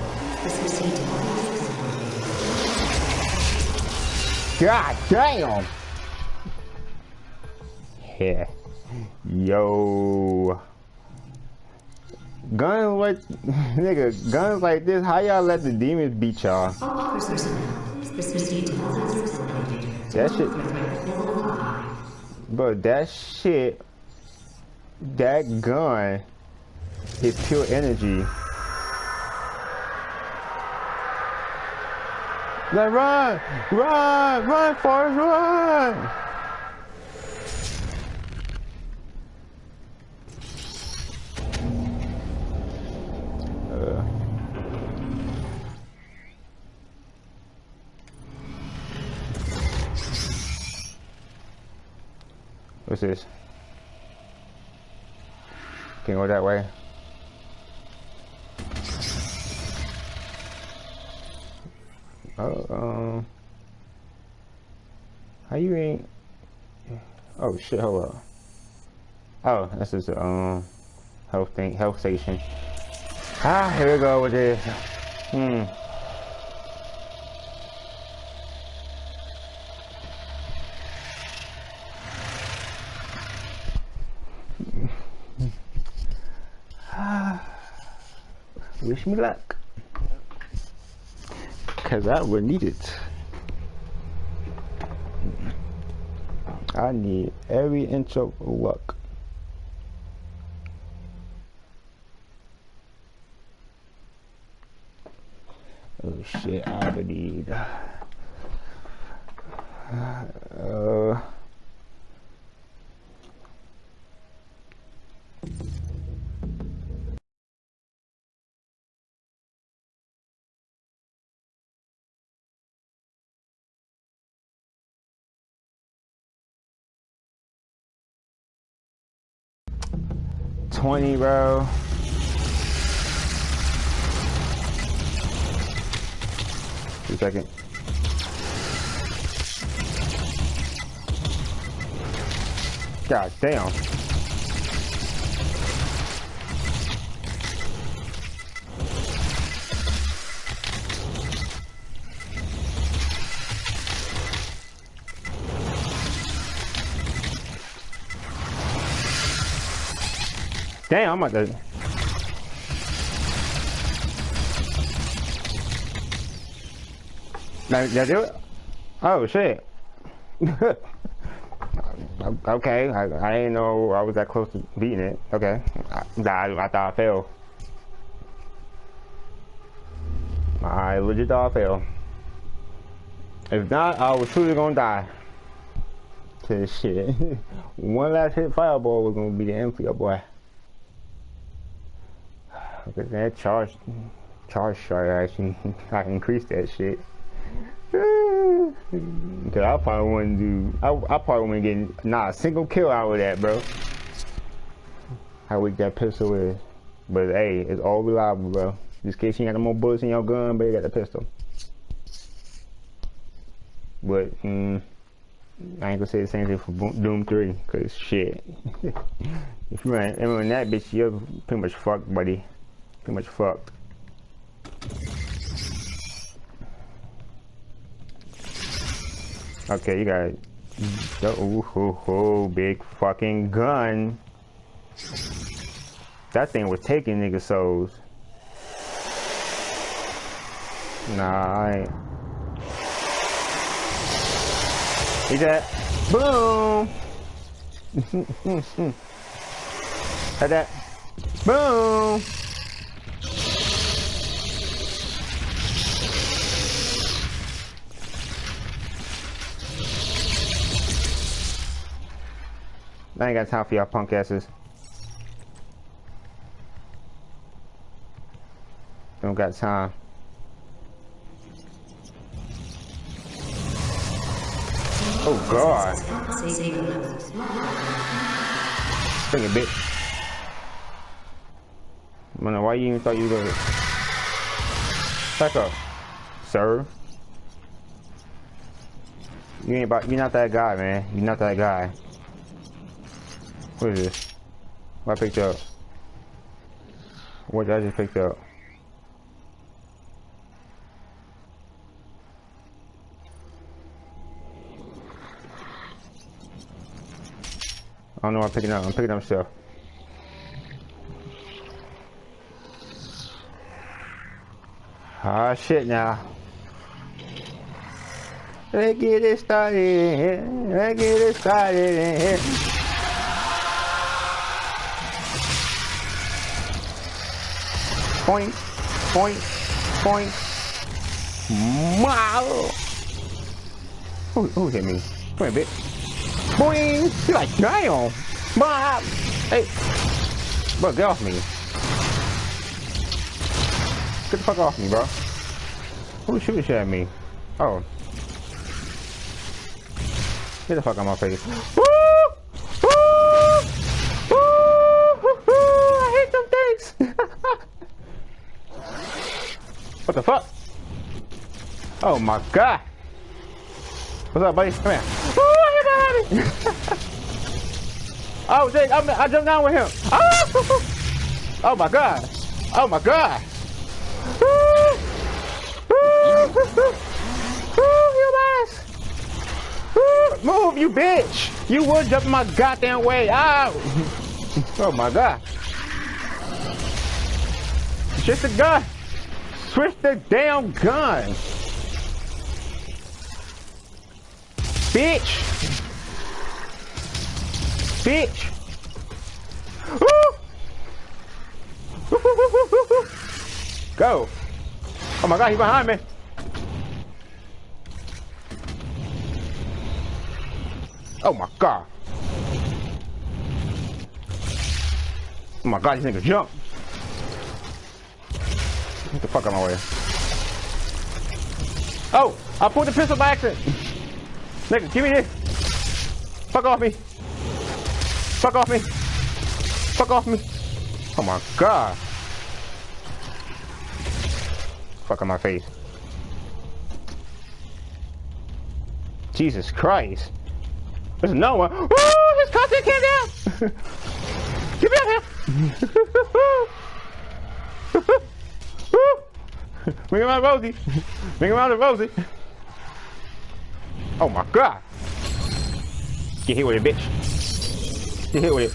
God damn. Yeah. Yo. Guns like, nigga, guns like this, how y'all let the demons beat y'all? That shit. But that shit, that gun is pure energy. Like, run! Run! Run, Forrest, run! What's this? Can go that way. Oh, um, how you ain't? Oh shit! Hold up. Oh, this is um health thing, health station. Ah, here we go with this. Hmm. Wish me luck. Cause I will need it. I need every inch of luck. Oh shit, I need. Uh, Twenty, bro. Two second. God damn. Damn, I'm about to. Now, now do it? Oh, shit. okay, I, I didn't know I was that close to beating it. Okay. I, I, I thought I failed. I legit thought I failed. If not, I was truly gonna die. To shit. One last hit fireball was gonna be the end for your boy. That charge, charge shot actually, I increased that shit. Cause I probably wouldn't do, I, I probably wouldn't get not a single kill out of that, bro. How weak that pistol is. But hey, it's all reliable, bro. Just in case you got no more bullets in your gun, but you got the pistol. But, mm, I ain't gonna say the same thing for Doom 3, cause shit. if you run, run that bitch, you're pretty much fucked, buddy. Pretty much fucked. Okay, you got the ooh, big fucking gun. That thing was taking nigga souls. Nah, I ain't. He that boom. Had that. Boom. I ain't got time for y'all punk asses. Don't got time. Oh god. Bring it, bitch. Know why you even thought you were gonna back up, sir. You ain't about. You're not that guy, man. You're not that guy. What is this? What I picked up? What I just picked up? I don't know what I'm picking up. I'm picking up stuff. Ah, shit now. Let's get it started. Let's get it started Point, point, point. Wow. Who, hit me? Come here, bitch. Boing! You're like, damn! Bob! Hey! Bro, get off me. Get the fuck off me, bro. Who's shooting shit at me? Oh. Get the fuck out my face. Woo! Woo! Woo! I hate them things! what the fuck? Oh my god! What's up, buddy? Come here. Woo! I hit somebody! oh, Jake, I'm, I jumped down with him. Oh! oh my god! Oh my god! You ass! Move, you bitch! You would jump my goddamn way out! oh my god! Switch the gun! Switch the damn gun! Bitch! Bitch! Go! Oh my god, he's behind me! Oh my god! Oh my god, these niggas jump! Get the fuck out of my way. Oh! I pulled the pistol by accident! Nigga, give me this! Fuck off me! Fuck off me! Fuck off me! Oh my god! Fuck on my face. Jesus Christ! There's no one. Woo! His content came down! Get me out here! Bring him out, Rosie! Bring him out, Rosie! Oh my god! Get hit with it, bitch! Get hit with it.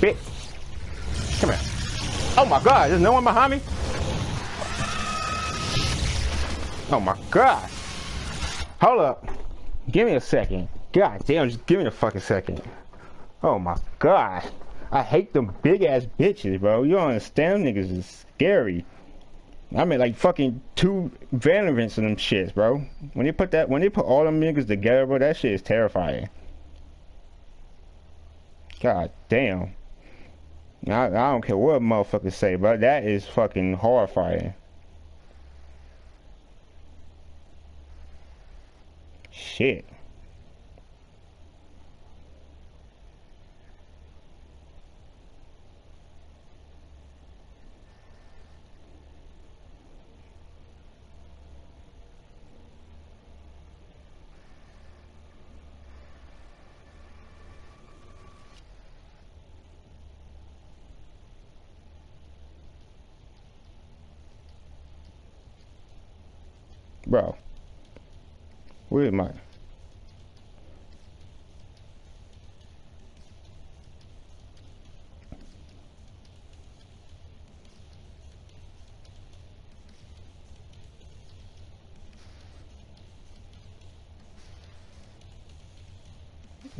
Bitch! Come here. Oh my god, there's no one behind me? Oh my god! Hold up. Give me a second. God damn, just give me a fucking second. Oh my god. I hate them big ass bitches, bro. You don't understand? Niggas is scary. I mean, like fucking two Valorants and them shits, bro. When they put that, when they put all them niggas together, bro, that shit is terrifying. God damn. I, I don't care what motherfuckers say, bro. That is fucking horrifying. Shit. Bro. Where am I?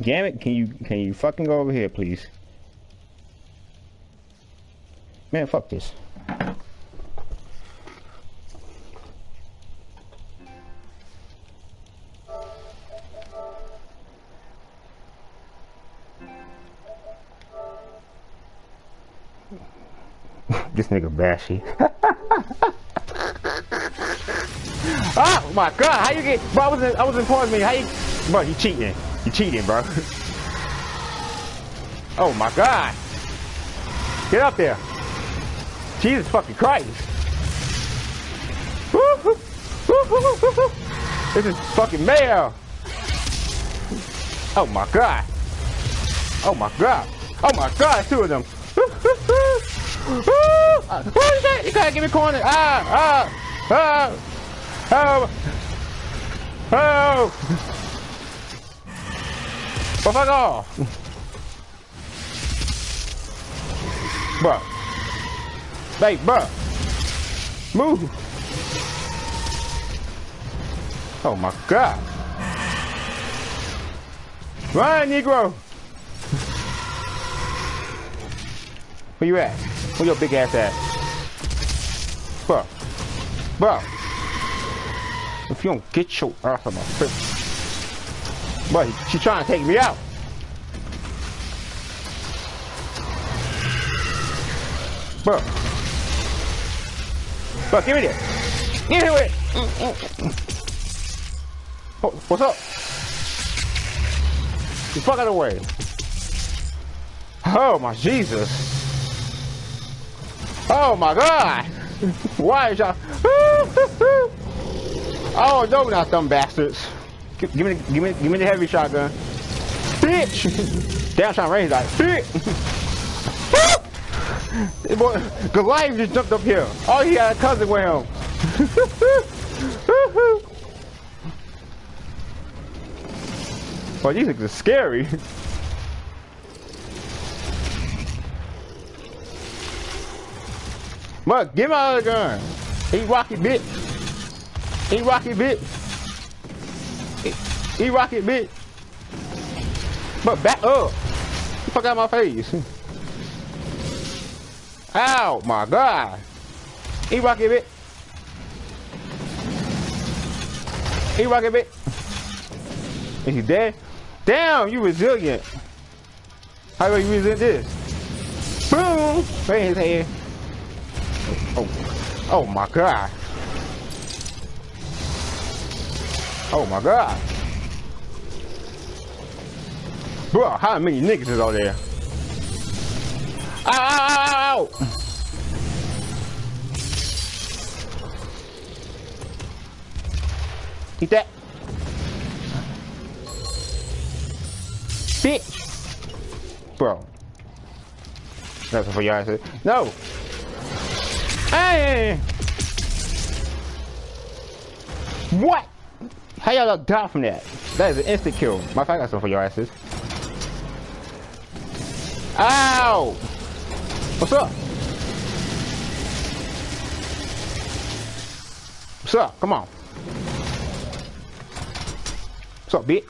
Damn it, can you can you fucking go over here please? Man, fuck this. This nigga bashy. oh my god, how you get bro I was in I was in pause me, how you bro you cheating. You cheating, bro. oh my god. Get up there. Jesus fucking Christ. This is fucking mayo. Oh my god. Oh my god. Oh my god, two of them. What is that? You gotta give me corner. Ah, ah, ah. Oh. Oh. Well, fuck off. Bruh. Hey, bruh. Move. Oh my god. Run, Negro. Where you at? Where your big ass at? Bruh. Bruh. If you don't get your ass on my face. Bruh, she trying to take me out. Bro. Bro, give me that. Give me it. Mm, mm, mm, oh, what's up? You fuck out of the way. Oh my Jesus. Oh my God. Why is y'all? oh no, not them bastards. Give, give me, give me, give me the heavy shotgun. Bitch. To range like bitch. Boy, Goliath just jumped up here. Oh, he had a cousin with him. Boy, these things are scary. Mug, give me other gun. He rocket bitch. He rocket bitch. He, rocket bitch. But back up. Fuck out my face. Ow, my God. He rocket bit. He rocket bit. Is he dead? Damn, you resilient. How do you resist this? Boom! Right in his head. Oh, oh my God. Oh my God. Bro, how many niggas is out there? Ow! Eat that. Bitch. Bro. That's for y'all said. No. Hey. What? How y'all die from that? That is an instant kill. My fact, I got something for your asses. Ow! What's up? What's up? Come on. What's up, bitch?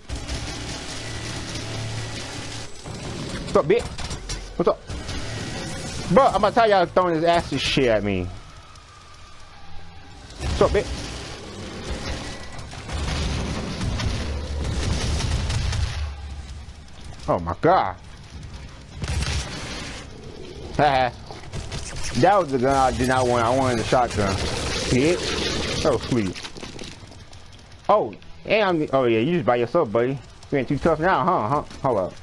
What's up, bitch? What's up? Bro, I'm gonna tell y'all throwing his ass shit at me. What's up, bitch? Oh my god. that was the gun I did not want. I wanted the shotgun. Hit. Oh, sweet. Oh, and I'm, oh yeah, you just by yourself, buddy. You ain't too tough now, huh? Huh? Hold up.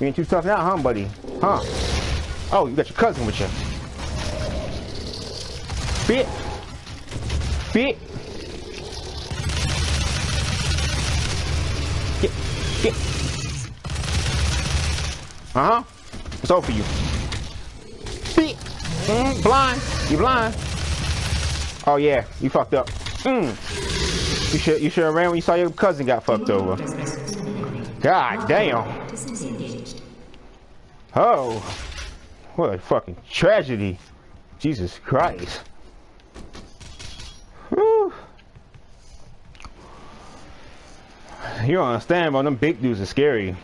You ain't too tough now, huh, buddy? Huh? Oh, you got your cousin with you. Fit. Fit. Get. Get. Uh-huh. It's over for you. Mm, blind. You blind. Oh yeah, you fucked up. Mm. You should you should have ran when you saw your cousin got fucked over. God damn. Oh. What a fucking tragedy. Jesus Christ. Whew. You don't understand, bro. Them big dudes are scary.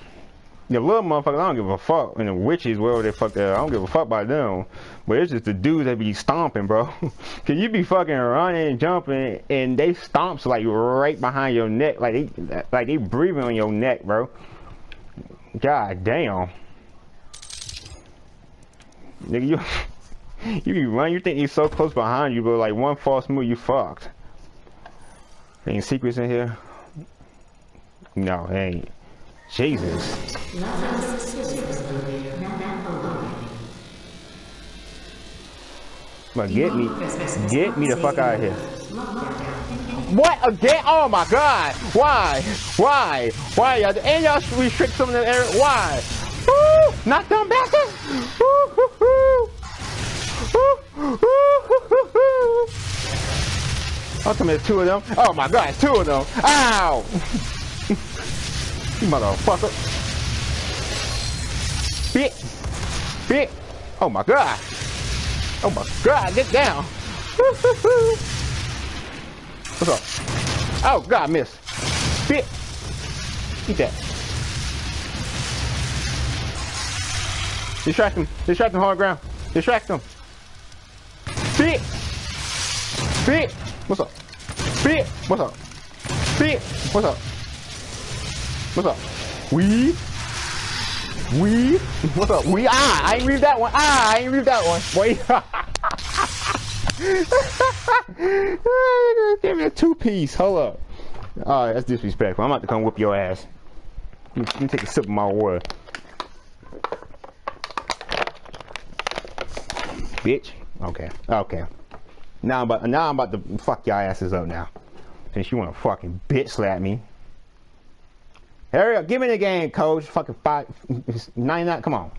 The little motherfuckers, I don't give a fuck. And the witches, wherever they fuck that, I don't give a fuck about them. But it's just the dudes that be stomping, bro. Cause you be fucking running and jumping, and they stomps like right behind your neck, like they, like they breathing on your neck, bro. God damn. Nigga, you, you be running, you think he's so close behind you, but like one false move, you fucked. Any secrets in here? No, ain't. Jesus. But get me, get me the fuck out of here. What again? Oh my god! Why? Why? Why? Y'all and y'all restrict some of the area? Why? Woo! Not them bastards! Woo. Woo, woo, hoo, hoo, hoo. Oh, come here, two of them. Oh my god, two of them. Ow! you motherfucker. Bit. Bit. Oh my god. Oh my god, get down. What's up? Oh god, miss. Bit. Eat that. Distract him. Distract him, hard ground. Distract him. Bit. Bit. What's up? Bit. What's up? Bit. What's up? What's up? We. We. What's up? We. Ah, I ain't read that one. Ah, I ain't read that one. Wait. Give me a two piece. Hold up. Alright, that's disrespectful. I'm about to come whoop your ass. Let me, let me take a sip of my water. Bitch. Okay. Okay. Now I'm about now I'm about to fuck your asses up now. Since you wanna fucking bitch slap me. Hurry up, give me the game, coach. Fucking five, 99, come on.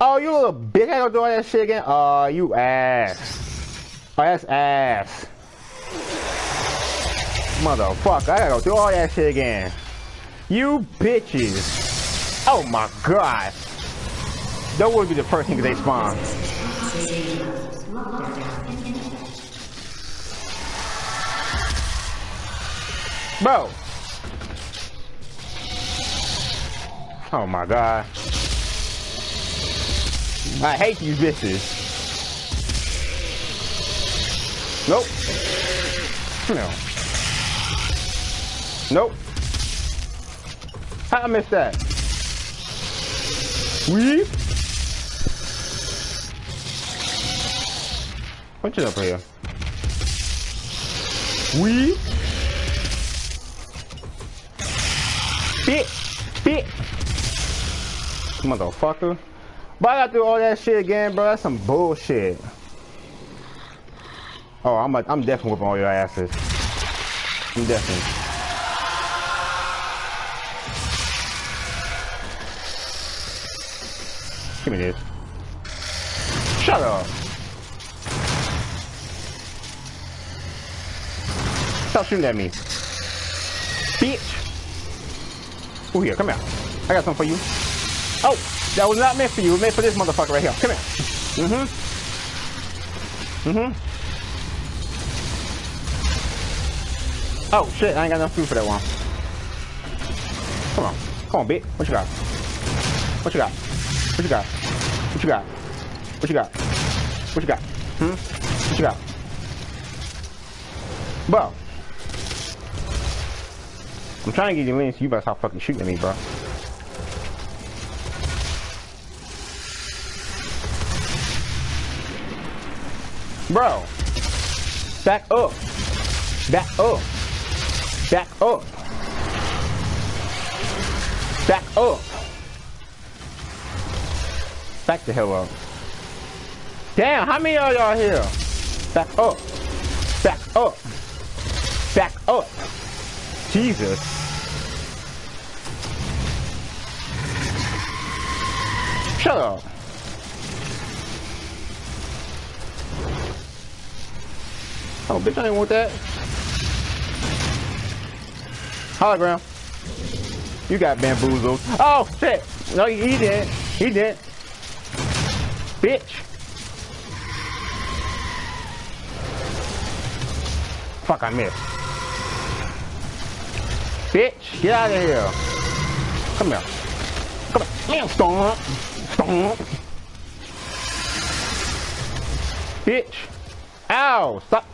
Oh, you little bitch, I gonna do all that shit again? Oh, you ass. Oh, that's ass. Motherfucker, I gotta go do all that shit again. You bitches. Oh my god. That would be the first thing they spawn. Bro. Oh my god. I hate these bitches. Nope. No. Nope. How I missed that? We? It up here. We? Bit, bit. Motherfucker. But I gotta do all that shit again, bro. That's some bullshit. Oh, I'm I'm definitely whooping all your asses. I'm definitely. Give me this. Shut up. Stop shooting at me. Bitch. Oh, here, come here. I got something for you. Oh, that was not meant for you. It was meant for this motherfucker right here. Come here. Mm-hmm. Mm-hmm. Oh, shit. I ain't got enough food for that one. Come on. Come on, bitch. What you got? What you got? What you got? What you got? What you got? What you got? Hmm? What you got? Bro. I'm trying to get you in, so you better stop fucking shooting at me, bro. Bro. Back up. Back up. Back up. Back up. Back the hell up. Damn, how many of y'all here? Back up. Back up. Back up. Jesus. Shut up. Oh, bitch, I didn't want that. Hologram. You got bamboozled. Oh, shit. No, he did. He did. Bitch. Fuck, I missed. Bitch, get out of here. Come here. Come here. Stomp. Stomp. Bitch. Ow. Stop.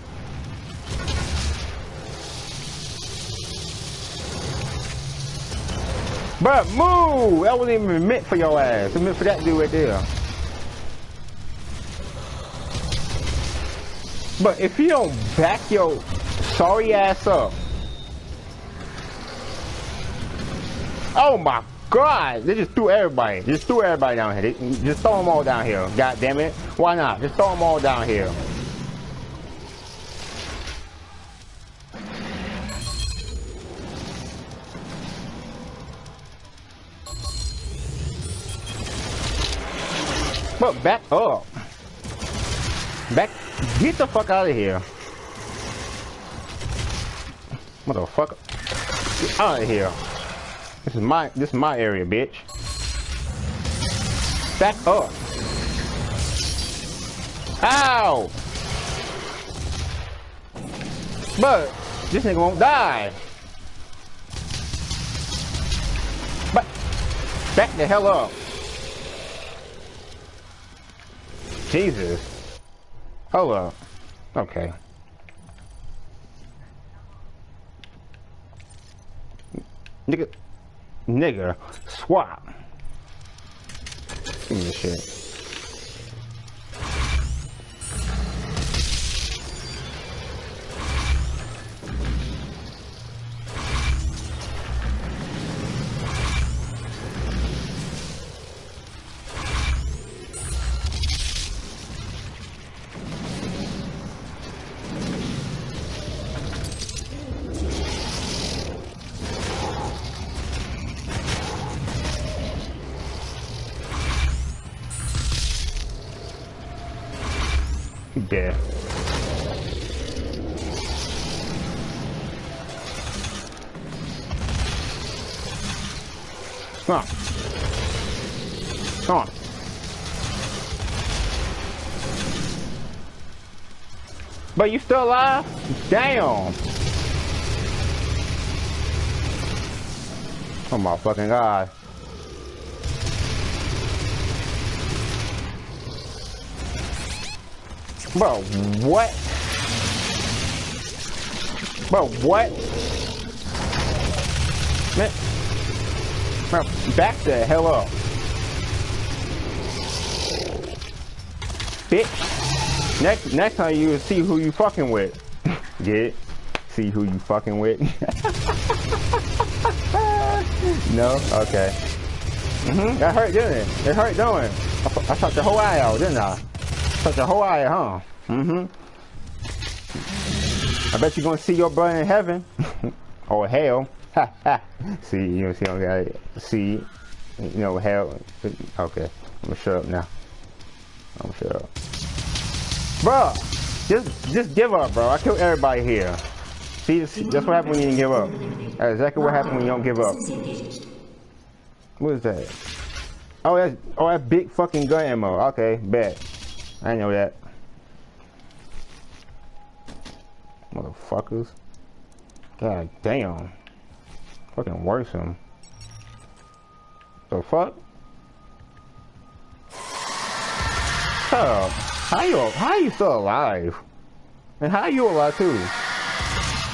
Bruh, move! That wasn't even meant for your ass. It meant for that dude right there. But if you don't back your sorry ass up. Oh my god! They just threw everybody. Just threw everybody down here. They, just throw them all down here. God damn it. Why not? Just throw them all down here. But back up. Back. Get the fuck out of here. Motherfucker. Get out of here. This is my this is my area, bitch. Back up. Ow! But this nigga won't die. But back the hell up. Jesus. Hold up. Okay. Nigga. Nigga. Swap. Give me this shit. You still alive? Damn. Oh my fucking god. Bro, what? Bro, what? Man, bro, back the hell up. Bitch. Next next time you see who you fucking with. Get it? See who you fucking with? no? Okay. Mm-hmm. That hurt, didn't it? It hurt, it? I, I shot your whole eye out, didn't I? Shot your whole eye, huh? Mm-hmm. I bet you're gonna see your brother in heaven. or hell. see, you know, see, I got see, you know, hell. Okay, I'm gonna shut up now. I'm gonna shut up. Bruh, just, just give up, bro. I killed everybody here. See, that's what happens when you give up. That's exactly what happens when you don't give up. What is that? Oh, that's, oh, that's big fucking gun ammo. Okay, bet. I know that. Motherfuckers. God damn. Fucking worrisome. The fuck? Shut up. How you how you still alive? And how you alive too?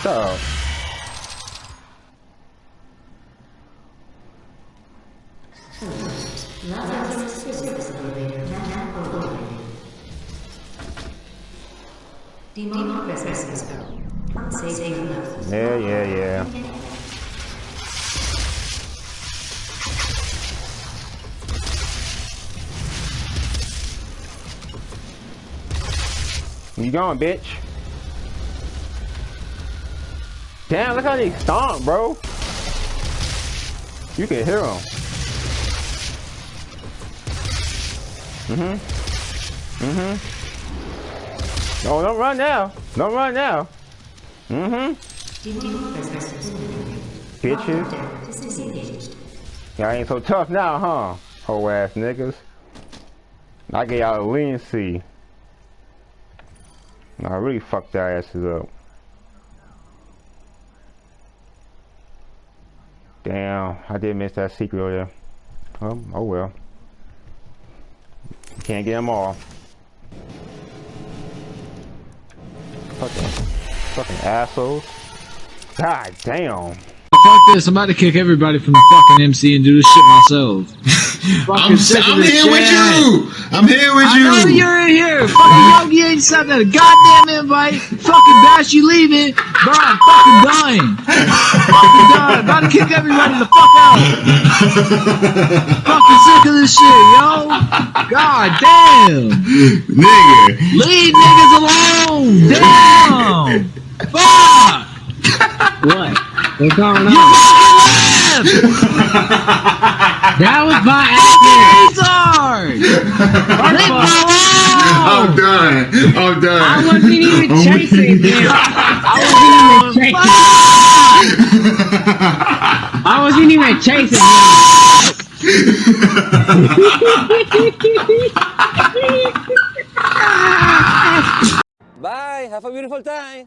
Shut up. Yeah, yeah, yeah. You going, bitch? Damn, look how they stomp, bro. You can hear them. Mm-hmm. Mm-hmm. No, don't run now. Don't run now. Mm-hmm. Bitches. Y'all ain't so tough now, huh? Whole ass niggas. I get y'all a leniency. No, I really fucked their asses up. Damn, I did miss that secret there. Oh, oh well. Can't get them all. Fucking, fucking assholes. God damn. Fuck this, I'm about to kick everybody from the fucking MC and do this shit myself. I'm, Fucking sick of I'm this here with you. I'm here with I know you. you're in here. Fucking Yogi ain't sent that goddamn invite. Fucking Bash, you leaving. Bro, I'm fucking dying. fucking done. About to kick everybody the fuck out. fucking sick of this shit, yo. God damn. Nigga. Leave niggas alone. Damn. Fuck. What? What's going You on? fucking left. That was my Retard. accident. Leave I'm done. I'm done. I wasn't even oh I'm chasing weak. him. I wasn't even chasing. I wasn't even chasing him. Bye. Have a beautiful time.